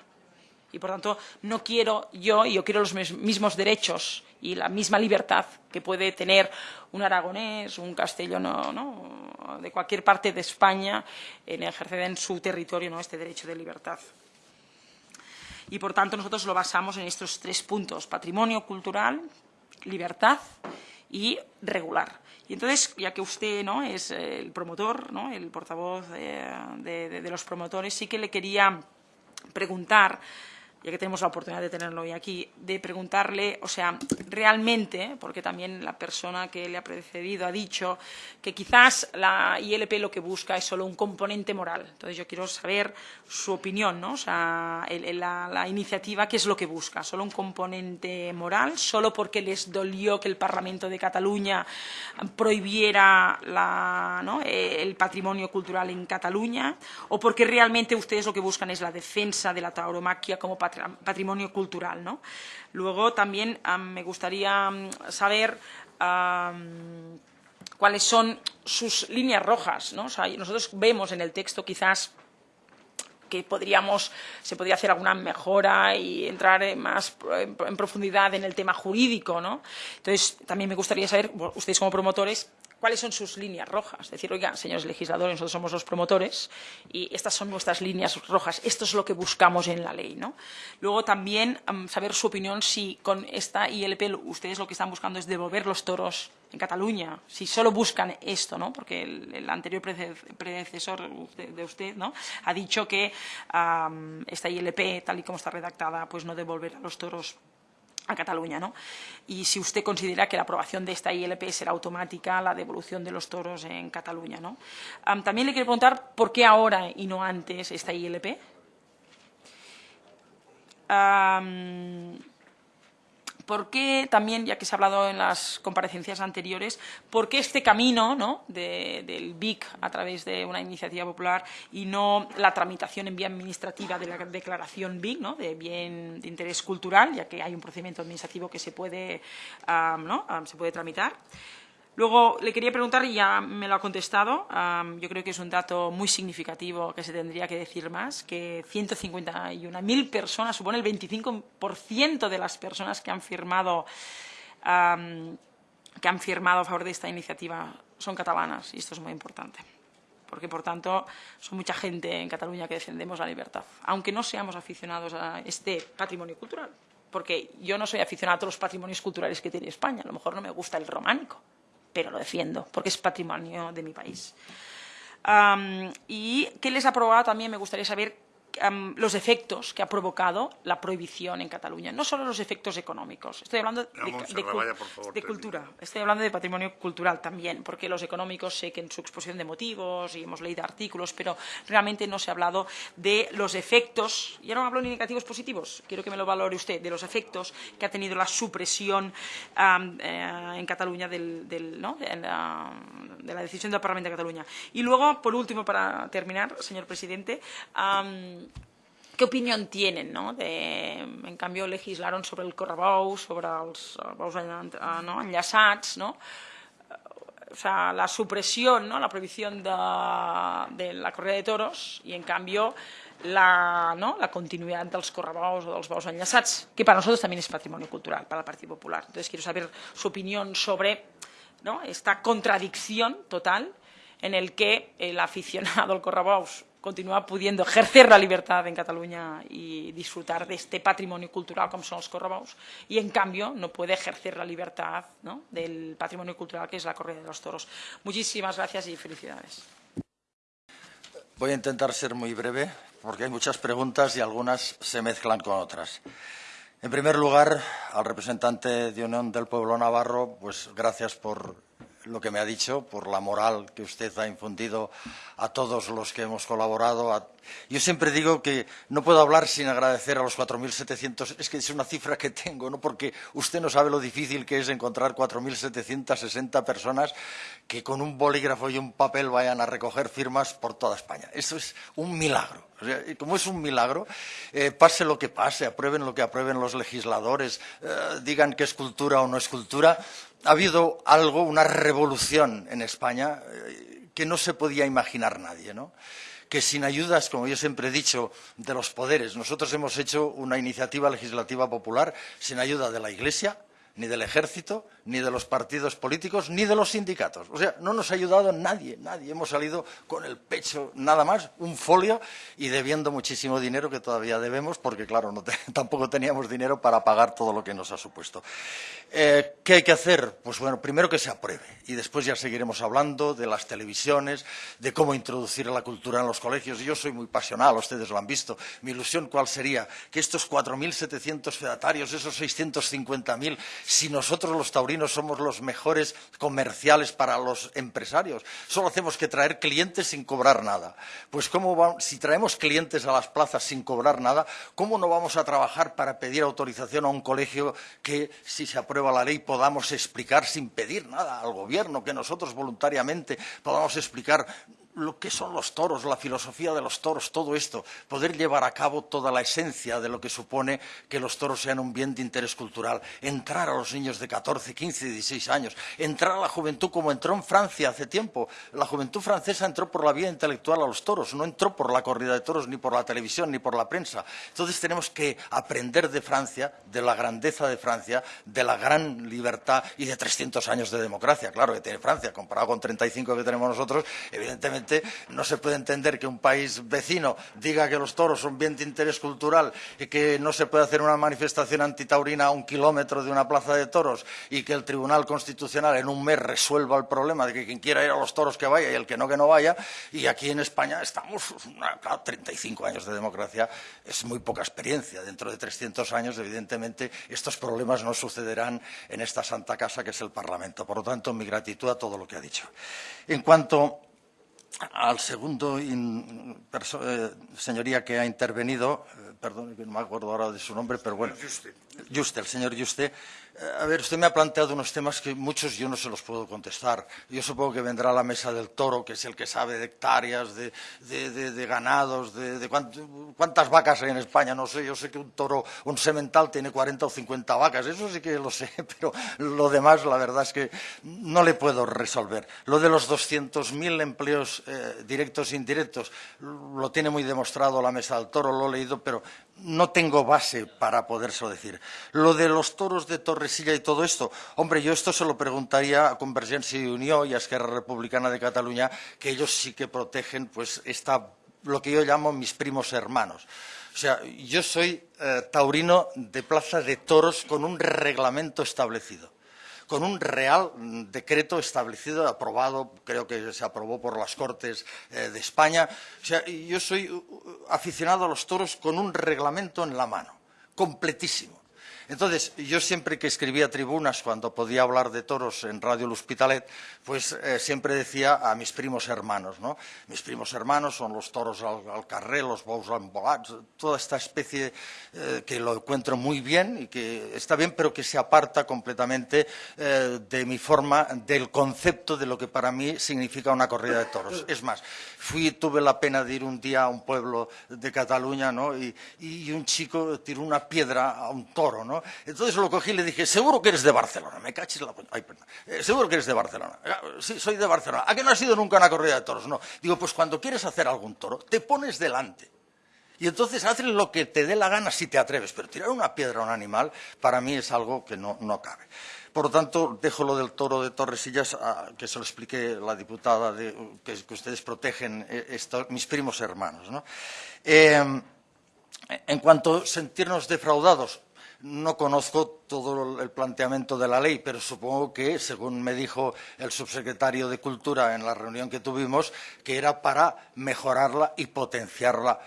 [SPEAKER 7] y por tanto no quiero yo, y yo quiero los mismos derechos y la misma libertad que puede tener un aragonés, un castellano ¿no? de cualquier parte de España en ejercer en su territorio ¿no? este derecho de libertad. Y por tanto nosotros lo basamos en estos tres puntos, patrimonio cultural, libertad y regular. Y entonces, ya que usted ¿no? es el promotor, ¿no? el portavoz de, de, de los promotores, sí que le quería preguntar ya que tenemos la oportunidad de tenerlo hoy aquí, de preguntarle, o sea, realmente, porque también la persona que le ha precedido ha dicho que quizás la ILP lo que busca es solo un componente moral. Entonces yo quiero saber su opinión, ¿no? O sea, la, iniciativa, ¿qué es lo que busca? ¿Solo un componente moral? ¿Solo porque les dolió que el Parlamento de Cataluña prohibiera ¿no? el patrimonio cultural en Cataluña? ¿O porque realmente ustedes lo que buscan es la defensa de la tauromaquia como patrimonio patrimonio cultural. ¿no? Luego también me gustaría saber cuáles son sus líneas rojas. ¿no? nosotros vemos en el texto quizás que podríamos, se podría hacer alguna mejora y entrar más en profundidad en el tema jurídico. ¿no? Entonces, también me gustaría saber, ustedes como promotores, cuáles son sus líneas rojas. Es decir, oiga, señores legisladores, nosotros somos los promotores y estas son nuestras líneas rojas. Esto es lo que buscamos en la ley. ¿no? Luego también um, saber su opinión si con esta ILP ustedes lo que están buscando es devolver los toros en Cataluña, si solo buscan esto, ¿no? porque el, anterior predecesor de usted ¿no? ha dicho que esta ILP, tal y como está redactada, pues no devolverá los toros a Cataluña. ¿no? Y si usted considera que la aprobación de esta ILP será automática la devolución de los toros en Cataluña. ¿no? también le quiero preguntar por qué ahora y no antes esta ILP. ¿Por qué también, ya que se ha hablado en las comparecencias anteriores, por qué este camino ¿no? del BIC a través de una iniciativa popular y no la tramitación en vía administrativa de la declaración BIC, ¿no? de bien de interés cultural, ya que hay un procedimiento administrativo que se puede, ¿no? se puede tramitar? Luego le quería preguntar, y ya me lo ha contestado, yo creo que es un dato muy significativo que se tendría que decir más, que 151.000 personas, supone el 25% de las personas que han firmado que han firmado a favor de esta iniciativa son catalanas, y esto es muy importante. Porque, por tanto, son mucha gente en Cataluña que defendemos la libertad, aunque no seamos aficionados a este patrimonio cultural. Porque yo no soy aficionado a todos los patrimonios culturales que tiene España. A lo mejor no me gusta el románico, pero lo defiendo porque es patrimonio de mi país. ¿Y qué les ha probado también? Me gustaría saber los efectos que ha provocado la prohibición en Cataluña. No solo los efectos económicos. Estoy hablando de, cultura. Estoy hablando de patrimonio cultural también, porque los económicos sé que en su exposición de motivos y hemos leído artículos, pero realmente no se ha hablado de los efectos. Ya no hablo ni negativos positivos. Quiero que me lo valore usted de los efectos que ha tenido la supresión eh, en Cataluña del, de, la, decisión del Parlamento de Cataluña. Y luego, por último, para terminar, señor presidente. ¿Qué opinión tienen? No? De, en cambio, legislaron sobre el correbou, sobre els bous no? enllaçats. No? o sea, la supresión, ¿no? la prohibición de, de la corrida de toros y, en cambio, la, ¿no? la continuidad dels correbous o dels bous enllaçats, que para nosotros también es patrimonio cultural, para el Partido Popular. Entonces, quiero saber su opinión sobre ¿no? esta contradicción total en el que el aficionado al correbous continúa pudiendo ejercer la libertad en Cataluña y disfrutar de este patrimonio cultural como son los correbous y en cambio no puede ejercer la libertad ¿no? del patrimonio cultural que es la corrida de los toros. Muchísimas gracias y felicidades.
[SPEAKER 1] Voy a intentar ser muy breve porque hay muchas preguntas y algunas se mezclan con otras. En primer lugar, al representante de Unión del Pueblo Navarro, pues gracias por lo que me ha dicho, por la moral que usted ha infundido a todos los que hemos colaborado. Yo siempre digo que no puedo hablar sin agradecer a los 4.700, es que es una cifra que tengo, ¿no? porque usted no sabe lo difícil que es encontrar 4.760 personas que con un bolígrafo y un papel vayan a recoger firmas por toda España. Eso es un milagro. como es un milagro, eh, pase lo que pase, aprueben lo que aprueben los legisladores, eh, digan que es cultura o no es cultura, ha habido algo, una revolución en España eh, que no se podía imaginar nadie, ¿no? que sin ayudas, como yo siempre he dicho, de los poderes, nosotros hemos hecho una iniciativa legislativa popular sin ayuda de la Iglesia, ni del ejército, ni de los partidos políticos, ni de los sindicatos. O sea, no nos ha ayudado nadie, nadie. Hemos salido con el pecho nada más, un folio y debiendo muchísimo dinero que todavía debemos, porque claro, tampoco teníamos dinero para pagar todo lo que nos ha supuesto. Eh, ¿Qué hay que hacer? Pues bueno, primero que se apruebe y después ya seguiremos hablando de las televisiones, de cómo introducir la cultura en los colegios. Yo soy muy pasional, ustedes lo han visto. Mi ilusión, ¿cuál sería? Que estos 4.700 fedatarios, esos 650.000, si nosotros los taurinos somos los mejores comerciales para los empresarios, solo hacemos que traer clientes sin cobrar nada. Pues ¿cómo si traemos clientes a las plazas sin cobrar nada, ¿cómo no vamos a trabajar para pedir autorización a un colegio que, si se aprueba la ley, podamos explicar sin pedir nada al gobierno, que nosotros voluntariamente podamos explicar lo que son los toros, la filosofía de los toros, todo esto, poder llevar a cabo toda la esencia de lo que supone que los toros sean un bien de interés cultural, entrar a los niños de 14, 15, 16 años, entrar a la juventud como entró en Francia hace tiempo. La juventud francesa entró por la vía intelectual a los toros, no entró por la corrida de toros, ni por la televisión, ni por la prensa. Entonces tenemos que aprender de Francia, de la grandeza de Francia, de la gran libertad y de 300 años de democracia, claro, que tiene Francia, comparado con 35 que tenemos nosotros, evidentemente no se puede entender que un país vecino diga que los toros son bien de interés cultural y que no se puede hacer una manifestación antitaurina a un kilómetro de una plaza de toros y que el Tribunal Constitucional en un mes resuelva el problema de que quien quiera ir a los toros que vaya y el que no que no vaya. Y aquí en España estamos, claro, 35 años de democracia es muy poca experiencia. Dentro de 300 años, evidentemente, estos problemas no sucederán en esta santa casa que es el Parlamento. Por lo tanto, mi gratitud a todo lo que ha dicho. En cuanto al segundo eh, señoría que ha intervenido, eh, perdón, no me acuerdo ahora de su nombre, pero bueno. Juste, el señor Juste. A ver, usted me ha planteado unos temas que muchos yo no se los puedo contestar. Yo supongo que vendrá la mesa del toro, que es el que sabe de hectáreas, de, ganados, de, cuántas vacas hay en España. No sé, yo sé que un toro, un semental tiene 40 o 50 vacas. Eso sí que lo sé, pero lo demás, la verdad es que no le puedo resolver. Lo de los 200.000 empleos eh, directos e indirectos lo tiene muy demostrado la mesa del toro, lo he leído, pero no tengo base para podérselo decir. Lo de los toros de Torresilla y todo esto, hombre, yo esto se lo preguntaría a Convergencia y Unión y a Esquerra Republicana de Cataluña, que ellos sí que protegen pues esta, lo que yo llamo mis primos hermanos. O sea, yo soy eh, taurino de plaza de toros con un reglamento establecido con un real decreto establecido, aprobado, creo que se aprobó por las Cortes eh, de España. O sea, yo soy aficionado a los toros con un reglamento en la mano, completísimo. Entonces, yo siempre que escribía tribunas, cuando podía hablar de toros en Radio El Hospitalet, pues eh, siempre decía a mis primos hermanos, ¿no? Mis primos hermanos son los toros al, carré, los bous toda esta especie eh, que lo encuentro muy bien y que está bien, pero que se aparta completamente eh, de mi forma, del concepto de lo que para mí significa una corrida de toros. Es más, fui, tuve la pena de ir un día a un pueblo de Cataluña, ¿no? Y, y un chico tiró una piedra a un toro, ¿no? ¿No? Entonces lo cogí y le dije, seguro que eres de Barcelona. Me cachis la... Ay, perdón. Eh, seguro que eres de Barcelona. Ah, sí, soy de Barcelona. ¿A qué no has ido nunca a una corrida de toros? No. Digo, pues cuando quieres hacer algún toro, te pones delante. Y entonces haces lo que te dé la gana si te atreves. Pero tirar una piedra a un animal, para mí es algo que no, no cabe. Por lo tanto, dejo lo del toro de Torresillas, a, que se lo explique la diputada, que, que, ustedes protegen eh, esto, mis primos hermanos. ¿no? Eh, en cuanto a sentirnos defraudados, no conozco todo el planteamiento de la ley, pero supongo que, según me dijo el subsecretario de Cultura en la reunión que tuvimos, que era para mejorarla y potenciarla.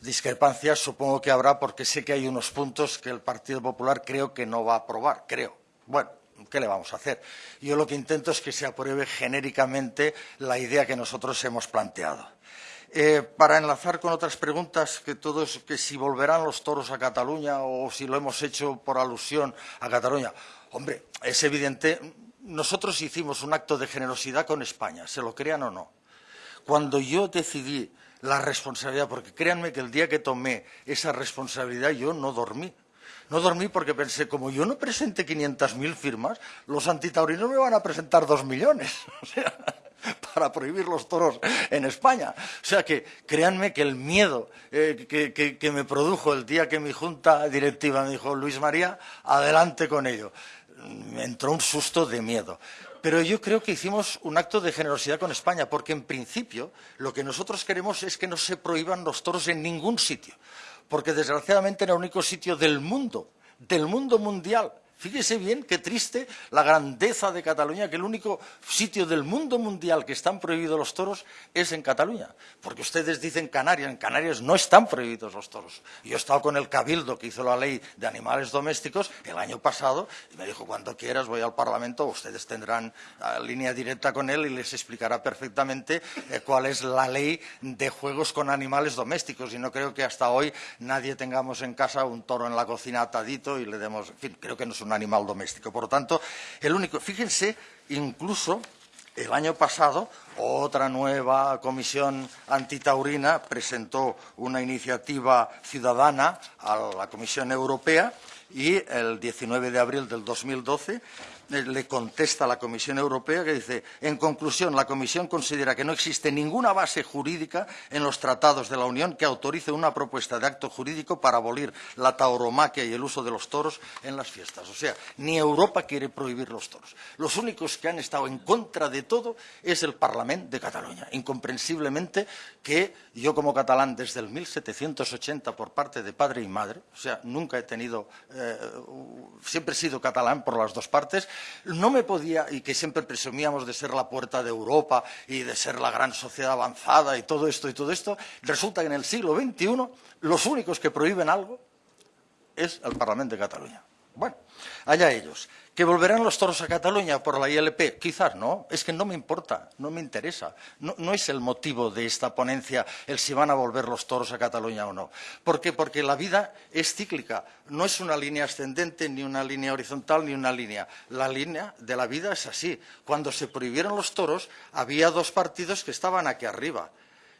[SPEAKER 1] Discrepancias supongo que habrá porque sé que hay unos puntos que el Partido Popular creo que no va a aprobar, creo. Bueno, ¿qué le vamos a hacer? Yo lo que intento es que se apruebe genéricamente la idea que nosotros hemos planteado. Eh, para enlazar con otras preguntas, que todos, que si volverán los toros a Cataluña o si lo hemos hecho por alusión a Cataluña. Hombre, es evidente, nosotros hicimos un acto de generosidad con España, se lo crean o no. Cuando yo decidí la responsabilidad, porque créanme que el día que tomé esa responsabilidad yo no dormí. No dormí porque pensé, como yo no presente 500.000 firmas, los antitaurinos me van a presentar dos millones. O sea, para prohibir los toros en España. O sea que créanme que el miedo eh, que, me produjo el día que mi junta directiva me dijo, Luis María, adelante con ello. Me entró un susto de miedo. Pero yo creo que hicimos un acto de generosidad con España, porque en principio lo que nosotros queremos es que no se prohíban los toros en ningún sitio, porque desgraciadamente era el único sitio del mundo, del mundo mundial, Fíjese bien qué triste la grandeza de Cataluña, que el único sitio del mundo mundial que están prohibidos los toros es en Cataluña. Porque ustedes dicen Canarias, en Canarias no están prohibidos los toros. Yo he estado con el Cabildo que hizo la ley de animales domésticos el año pasado y me dijo, cuando quieras voy al Parlamento, ustedes tendrán uh, línea directa con él y les explicará perfectamente eh, cuál es la ley de juegos con animales domésticos. Y no creo que hasta hoy nadie tengamos en casa un toro en la cocina atadito y le demos... En creo que no es animal doméstico. Por lo tanto, el único, fíjense, incluso el año pasado otra nueva comisión antitaurina presentó una iniciativa ciudadana a la Comisión Europea y el 19 de abril del 2012 le contesta a la Comisión Europea que dice, en conclusión, la Comisión considera que no existe ninguna base jurídica en los tratados de la Unión que autorice una propuesta de acto jurídico para abolir la tauromaquia y el uso de los toros en las fiestas. O sea, ni Europa quiere prohibir los toros. Los únicos que han estado en contra de todo es el Parlamento de Cataluña. Incomprensiblemente que yo como catalán desde el 1780 por parte de padre y madre, o sea, nunca he tenido, eh, siempre he sido catalán por las dos partes, no me podía, y que siempre presumíamos de ser la puerta de Europa y de ser la gran sociedad avanzada y todo esto y todo esto, resulta que en el siglo XXI los únicos que prohíben algo es el Parlamento de Cataluña. Bueno, allá ellos. ¿Que volverán los toros a Cataluña por la ILP? Quizás no, es que no me importa, no me interesa. No, es el motivo de esta ponencia el si van a volver los toros a Cataluña o no. ¿Por qué? Porque la vida es cíclica, no es una línea ascendente, ni una línea horizontal, ni una línea. La línea de la vida es así. Cuando se prohibieron los toros, había dos partidos que estaban aquí arriba.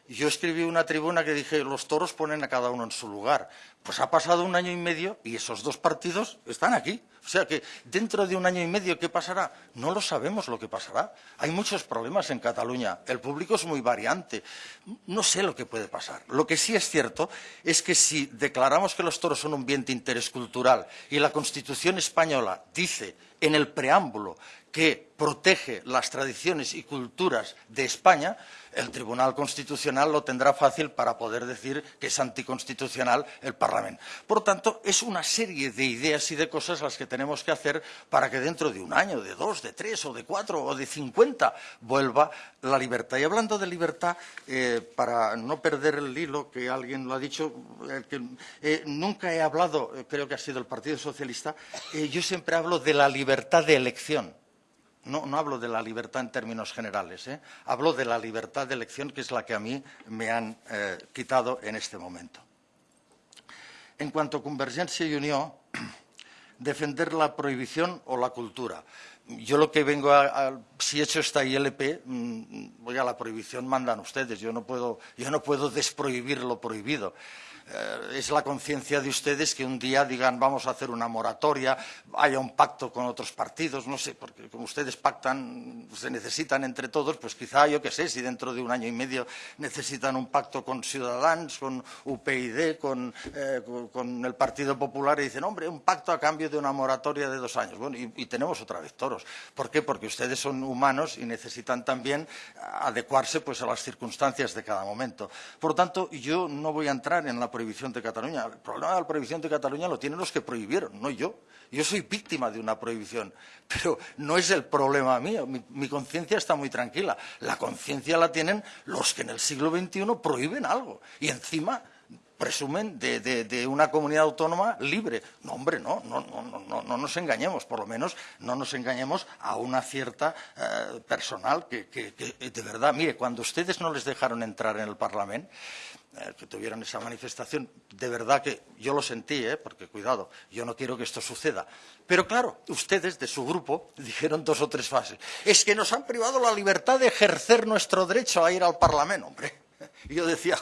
[SPEAKER 1] Yo escribí una tribuna que dije, los toros ponen a cada uno en su lugar. Pues ha pasado un año y medio y esos dos partidos están aquí. O sea que dentro de un año y medio, ¿qué pasará? No lo sabemos lo que pasará. Hay muchos problemas en Cataluña. El público es muy variante. No sé lo que puede pasar. Lo que sí es cierto es que si declaramos que los toros son un bien de interés cultural y la Constitución española dice en el preámbulo que protege las tradiciones y culturas de España, el Tribunal Constitucional lo tendrá fácil para poder decir que es anticonstitucional el Parlamento. Por tanto, es una serie de ideas y de cosas las que tenemos que hacer para que dentro de un año, de dos, de tres, o de cuatro, o de cincuenta, vuelva la libertad. Y hablando de libertad, eh, para no perder el hilo, que alguien lo ha dicho, eh, que, eh, nunca he hablado, creo que ha sido el Partido Socialista, yo siempre hablo de la libertad de elección. No, hablo de la libertad en términos generales, ¿eh? hablo de la libertad de elección, que es la que a mí me han eh, quitado en este momento. En cuanto a Convergencia y Unión, defender la prohibición o la cultura. Yo lo que vengo a, a si he hecho esta ILP, mmm, oiga, la prohibición mandan ustedes, yo no puedo, yo no puedo desprohibir lo prohibido. Eh, es la conciencia de ustedes que un día digan vamos a hacer una moratoria, haya un pacto con otros partidos, no sé, porque como ustedes pactan, se necesitan entre todos, pues quizá, yo qué sé, si dentro de un año y medio necesitan un pacto con Ciudadanos, con UPyD, con, eh, con el Partido Popular y dicen, hombre, un pacto a cambio de una moratoria de dos años. Bueno, y, tenemos otra vez toros. ¿Por qué? Porque ustedes son humanos y necesitan también adecuarse pues, a las circunstancias de cada momento. Por lo tanto, yo no voy a entrar en la prohibición de Cataluña. El problema de la prohibición de Cataluña lo tienen los que prohibieron, no yo. Yo soy víctima de una prohibición, pero no es el problema mío. Mi, conciencia está muy tranquila. La conciencia la tienen los que en el siglo XXI prohíben algo. Y encima presumen de, una comunidad autónoma libre. No, hombre, no, no, no, no, no nos engañemos, por lo menos no nos engañemos a una cierta eh, personal que, que, que, de verdad, mire, cuando ustedes no les dejaron entrar en el Parlamento, eh, que tuvieron esa manifestación, de verdad que yo lo sentí, ¿eh? porque cuidado, yo no quiero que esto suceda. Pero claro, ustedes de su grupo dijeron dos o tres fases. Es que nos han privado la libertad de ejercer nuestro derecho a ir al Parlamento, hombre. Y yo decía,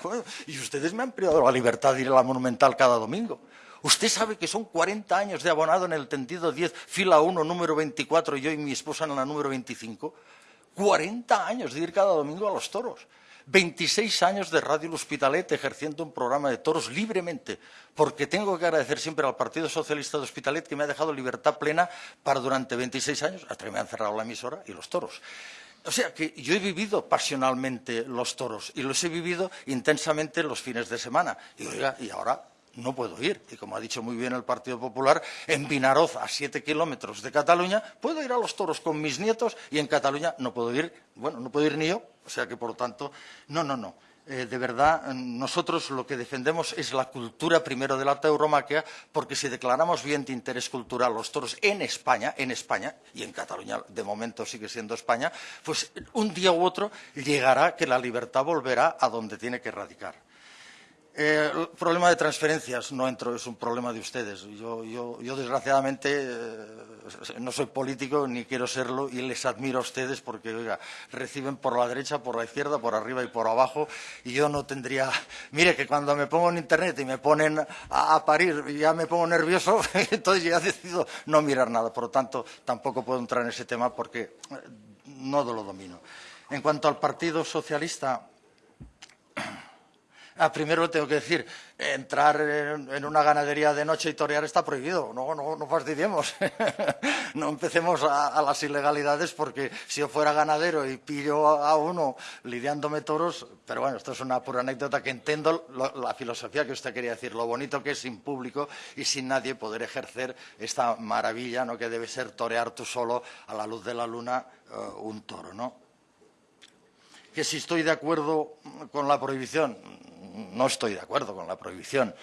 [SPEAKER 1] y ustedes me han privado la libertad de ir a la Monumental cada domingo. Usted sabe que son 40 años de abonado en el tendido 10, fila 1, número 24, yo y mi esposa en la número 25. 40 años de ir cada domingo a los toros. 26 años de Radio El Hospitalet ejerciendo un programa de toros libremente, porque tengo que agradecer siempre al Partido Socialista de Hospitalet que me ha dejado libertad plena para durante 26 años, hasta que me han cerrado la emisora y los toros. O sea que yo he vivido pasionalmente los toros y los he vivido intensamente los fines de semana. Y y ahora no puedo ir. Y como ha dicho muy bien el Partido Popular, en Vinaroz, a siete kilómetros de Cataluña, puedo ir a los toros con mis nietos y en Cataluña no puedo ir, bueno, no puedo ir ni yo. O sea que, por lo tanto, no, no, no. Eh, de verdad, nosotros lo que defendemos es la cultura primero de la tauromaquia, porque si declaramos bien de interés cultural los toros en España, en España, y en Cataluña de momento sigue siendo España, pues un día u otro llegará que la libertad volverá a donde tiene que radicar. Eh, el problema de transferencias no entro, es un problema de ustedes. Yo, yo, yo desgraciadamente, eh, no soy político ni quiero serlo y les admiro a ustedes porque, reciben por la derecha, por la izquierda, por arriba y por abajo y yo no tendría... Mire que cuando me pongo en Internet y me ponen a, parir ya me pongo nervioso, entonces ya decido no mirar nada. Por lo tanto, tampoco puedo entrar en ese tema porque no lo domino. En cuanto al Partido Socialista... Ah, primero tengo que decir, entrar en, una ganadería de noche y torear está prohibido. No, no, no fastidiemos. no empecemos a, las ilegalidades porque si yo fuera ganadero y pillo a, uno lidiándome toros, pero bueno, esto es una pura anécdota que entiendo la filosofía que usted quería decir, lo bonito que es sin público y sin nadie poder ejercer esta maravilla ¿no? que debe ser torear tú solo a la luz de la luna uh, un toro, ¿no? Que si estoy de acuerdo con la prohibición, no estoy de acuerdo con la prohibición.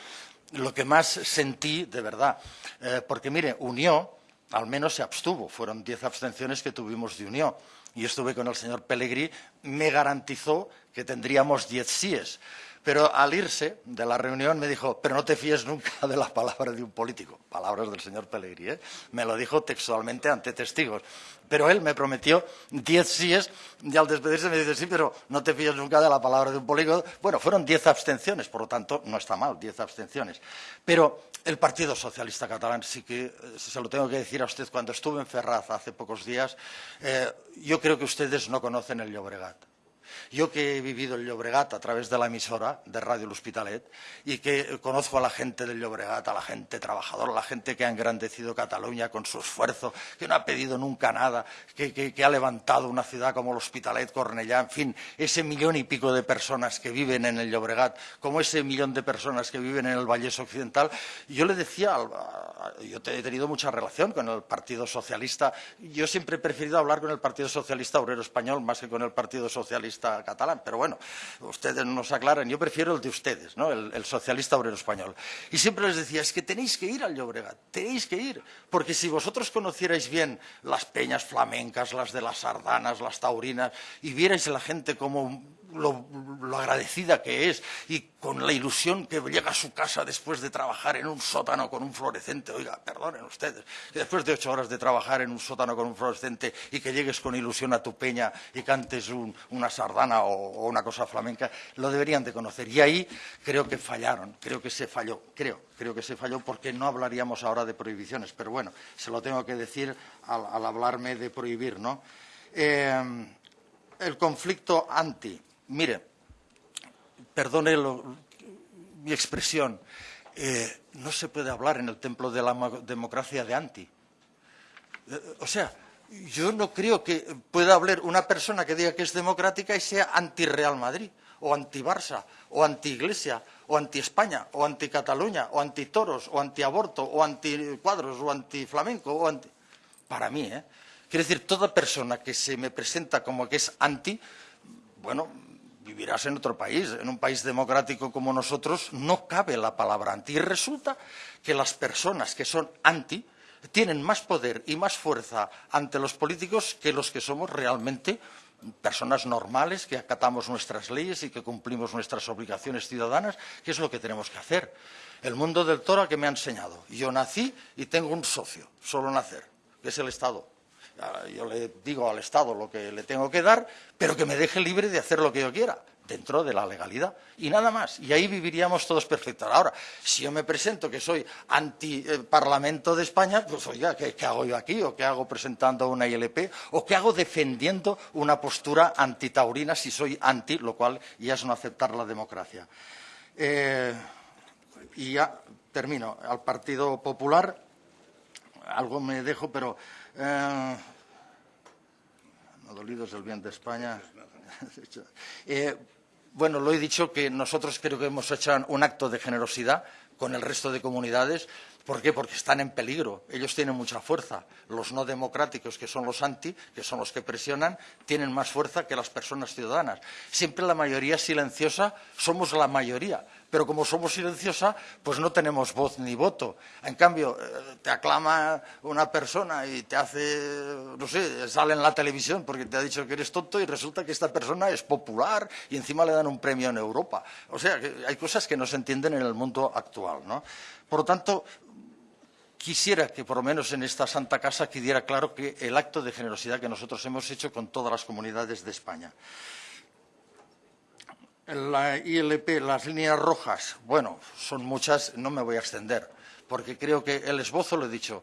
[SPEAKER 1] Lo que más sentí, de verdad, eh, porque mire, Unió al menos se abstuvo, fueron diez abstenciones que tuvimos de Unió. Y estuve con el señor Pellegrí, me garantizó que tendríamos diez síes. Pero al irse de la reunión me dijo, pero no te fíes nunca de la palabra de un político. Palabras del señor Pellegrí, ¿eh? Me lo dijo textualmente ante testigos. Pero él me prometió diez síes y al despedirse me dice, sí, pero no te fíes nunca de la palabra de un político. Bueno, fueron diez abstenciones, por lo tanto, no está mal, diez abstenciones. Pero el Partido Socialista Catalán, sí que eh, se lo tengo que decir a usted, cuando estuve en Ferraz hace pocos días, eh, yo creo que ustedes no conocen el Llobregat. Yo que he vivido el Llobregat a través de la emisora de Radio El Hospitalet y que conozco a la gente del Llobregat, a la gente trabajadora, a la gente que ha engrandecido Cataluña con su esfuerzo, que no ha pedido nunca nada, que, ha levantado una ciudad como el Hospitalet, Cornellá, en fin, ese millón y pico de personas que viven en el Llobregat, como ese millón de personas que viven en el Vallés Occidental. Yo le decía, yo he tenido mucha relación con el Partido Socialista, yo siempre he preferido hablar con el Partido Socialista Obrero Español más que con el Partido Socialista catalán, pero bueno, ustedes nos aclaran, yo prefiero el de ustedes, ¿no? el, socialista obrero español. Y siempre les decía, es que tenéis que ir al Llobregat, tenéis que ir, porque si vosotros conocierais bien las peñas flamencas, las de las sardanas, las taurinas, y vierais la gente como lo, agradecida que es y con la ilusión que llega a su casa después de trabajar en un sótano con un fluorescente. Oiga, perdonen ustedes, después de ocho horas de trabajar en un sótano con un fluorescente y que llegues con ilusión a tu peña y cantes una sardana o, una cosa flamenca, lo deberían de conocer. Y ahí creo que fallaron, creo que se falló, creo, creo que se falló porque no hablaríamos ahora de prohibiciones. Pero bueno, se lo tengo que decir al, hablarme de prohibir, ¿no? Eh, el conflicto anti Mire, perdone mi expresión, eh, no se puede hablar en el templo de la democracia de anti. Eh, o sea, yo no creo que pueda hablar una persona que diga que es democrática y sea anti-Real Madrid, o anti-Barça, o anti-Iglesia, o anti-España, o anti-Cataluña, o anti-toros, o anti-aborto, o anti-cuadros, o anti-flamenco, o anti... Para mí, ¿eh? Quiere decir, toda persona que se me presenta como que es anti, bueno, vivirás en otro país, en un país democrático como nosotros, no cabe la palabra anti. Y resulta que las personas que son anti tienen más poder y más fuerza ante los políticos que los que somos realmente personas normales, que acatamos nuestras leyes y que cumplimos nuestras obligaciones ciudadanas, que es lo que tenemos que hacer. El mundo del toro que me ha enseñado. Yo nací y tengo un socio, solo nacer, que es el Estado yo le digo al Estado lo que le tengo que dar, pero que me deje libre de hacer lo que yo quiera, dentro de la legalidad. Y nada más. Y ahí viviríamos todos perfectos. Ahora, si yo me presento que soy anti-Parlamento de España, pues oiga, ¿qué, hago yo aquí? ¿O qué hago presentando una ILP? ¿O qué hago defendiendo una postura antitaurina si soy anti, lo cual ya es no aceptar la democracia? Eh, y ya termino. Al Partido Popular, algo me dejo, pero eh, no dolidos del bien de España. Eh, bueno, lo he dicho que nosotros creo que hemos hecho un acto de generosidad con el resto de comunidades. ¿Por qué? Porque están en peligro. Ellos tienen mucha fuerza. Los no democráticos, que son los anti, que son los que presionan, tienen más fuerza que las personas ciudadanas. Siempre la mayoría silenciosa somos la mayoría pero como somos silenciosa, pues no tenemos voz ni voto. En cambio, eh, te aclama una persona y te hace, no sé, sale en la televisión porque te ha dicho que eres tonto y resulta que esta persona es popular y encima le dan un premio en Europa. O sea, hay cosas que no se entienden en el mundo actual, ¿no? Por lo tanto, quisiera que por lo menos en esta Santa Casa quedara claro que el acto de generosidad que nosotros hemos hecho con todas las comunidades de España la ILP, las líneas rojas, bueno, son muchas, no me voy a extender, porque creo que el esbozo lo he dicho.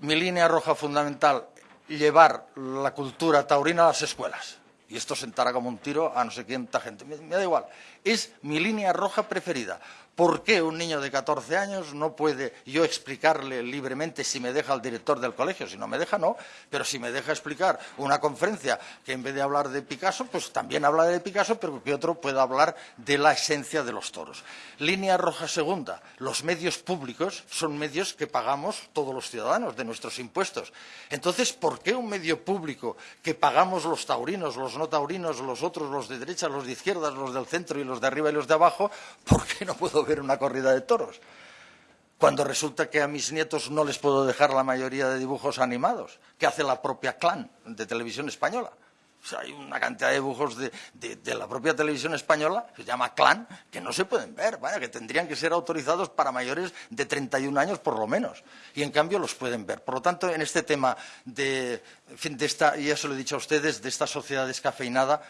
[SPEAKER 1] Mi línea roja fundamental, llevar la cultura taurina a las escuelas. Y esto sentará como un tiro a no sé quién gente. me da igual. Es mi línea roja preferida. ¿Por qué un niño de 14 años no puede yo explicarle libremente si me deja el director del colegio? Si no me deja, no. Pero si me deja explicar una conferencia que en vez de hablar de Picasso, pues también habla de Picasso, pero que otro pueda hablar de la esencia de los toros. Línea roja segunda. Los medios públicos son medios que pagamos todos los ciudadanos de nuestros impuestos. Entonces, ¿por qué un medio público que pagamos los taurinos, los no taurinos, los otros, los de derecha, los de izquierdas, los del centro y los de arriba y los de abajo, por qué no puedo ver una corrida de toros. Cuando resulta que a mis nietos no les puedo dejar la mayoría de dibujos animados, que hace la propia clan de televisión española. O sea, hay una cantidad de dibujos de, la propia televisión española, que se llama Clan, que no se pueden ver, vaya, que tendrían que ser autorizados para mayores de 31 años por lo menos. Y en cambio los pueden ver. Por lo tanto, en este tema de, fin, de esta, ya se lo he dicho a ustedes, de esta sociedad descafeinada,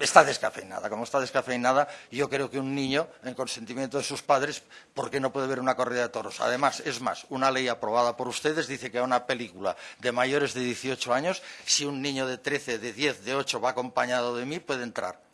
[SPEAKER 1] está descafeinada. Como está descafeinada, yo creo que un niño, en consentimiento de sus padres, ¿por qué no puede ver una corrida de toros? Además, es más, una ley aprobada por ustedes dice que a una película de mayores de 18 años, si un niño de 13, de 10, de 8 va acompañado de mí, puede entrar.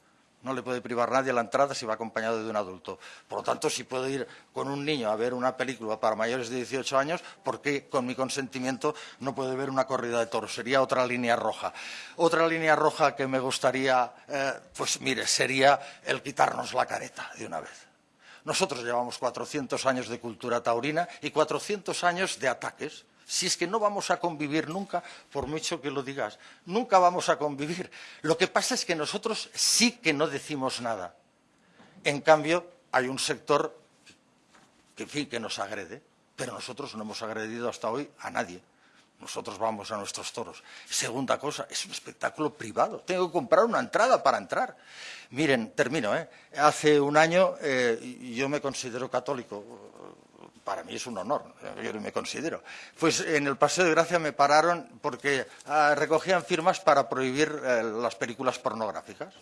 [SPEAKER 1] No le puede privar nadie la entrada si va acompañado de un adulto. Por lo tanto, si puedo ir con un niño a ver una película para mayores de 18 años, ¿por qué con mi consentimiento no puede ver una corrida de toros? Sería otra línea roja. Otra línea roja que me gustaría, eh, pues mire, sería el quitarnos la careta de una vez. Nosotros llevamos 400 años de cultura taurina y 400 años de ataques si es que no vamos a convivir nunca, por mucho que lo digas, nunca vamos a convivir. Lo que pasa es que nosotros sí que no decimos nada. En cambio, hay un sector que, fin, que nos agrede, pero nosotros no hemos agredido hasta hoy a nadie. nosotros vamos a nuestros toros. Segunda cosa, es un espectáculo privado. Tengo que comprar una entrada para entrar. Miren, termino. ¿eh? Hace un año eh, yo me considero católico. Para mí es un honor, yo me considero. Pues en el Paseo de Gracia me pararon porque ah, recogían firmas para prohibir eh, las películas pornográficas.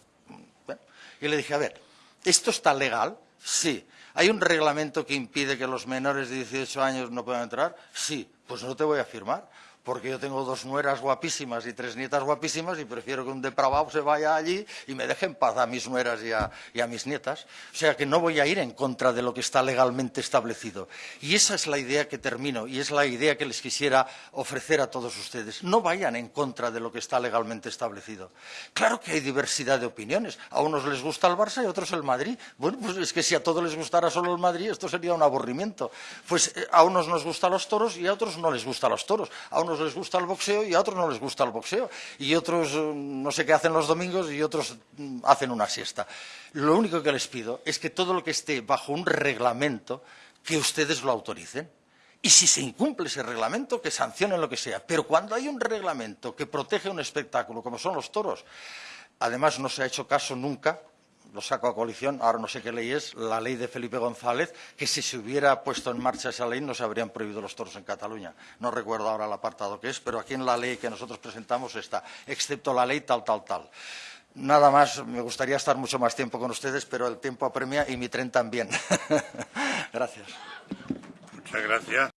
[SPEAKER 1] Y le dije, a ver, ¿esto está legal? Sí. ¿Hay un reglamento que impide que los menores de 18 años no puedan entrar? Sí. Pues no te voy a firmar porque yo tengo dos nueras guapísimas y tres nietas guapísimas y prefiero que un depravado se vaya allí y me deje en paz a mis nueras y a, mis nietas. O sea que no voy a ir en contra de lo que está legalmente establecido. Y esa es la idea que termino y es la idea que les quisiera ofrecer a todos ustedes. No vayan en contra de lo que está legalmente establecido. Claro que hay diversidad de opiniones. A unos les gusta el Barça y a otros el Madrid. Bueno, pues es que si a todos les gustara solo el Madrid, esto sería un aburrimiento. Pues eh, a unos nos gustan los toros y a otros no les gustan los toros. A unos les gusta el boxeo y a otros no les gusta el boxeo. Y otros eh, no sé qué hacen los domingos y otros mm, hacen una siesta. Lo único que les pido es que todo lo que esté bajo un reglamento, que ustedes lo autoricen. Y si se incumple ese reglamento, que sancionen lo que sea. Pero cuando hay un reglamento que protege un espectáculo, como son los toros, además no se ha hecho caso nunca lo saco a coalición, ahora no sé qué ley es, la ley de Felipe González, que si se hubiera puesto en marcha esa ley no se habrían prohibido los toros en Cataluña. No recuerdo ahora el apartado que es, pero aquí en la ley que nosotros presentamos está, excepto la ley tal, tal, tal. Nada más, me gustaría estar mucho más tiempo con ustedes, pero el tiempo apremia y mi tren también. gracias.
[SPEAKER 4] Muchas gracias.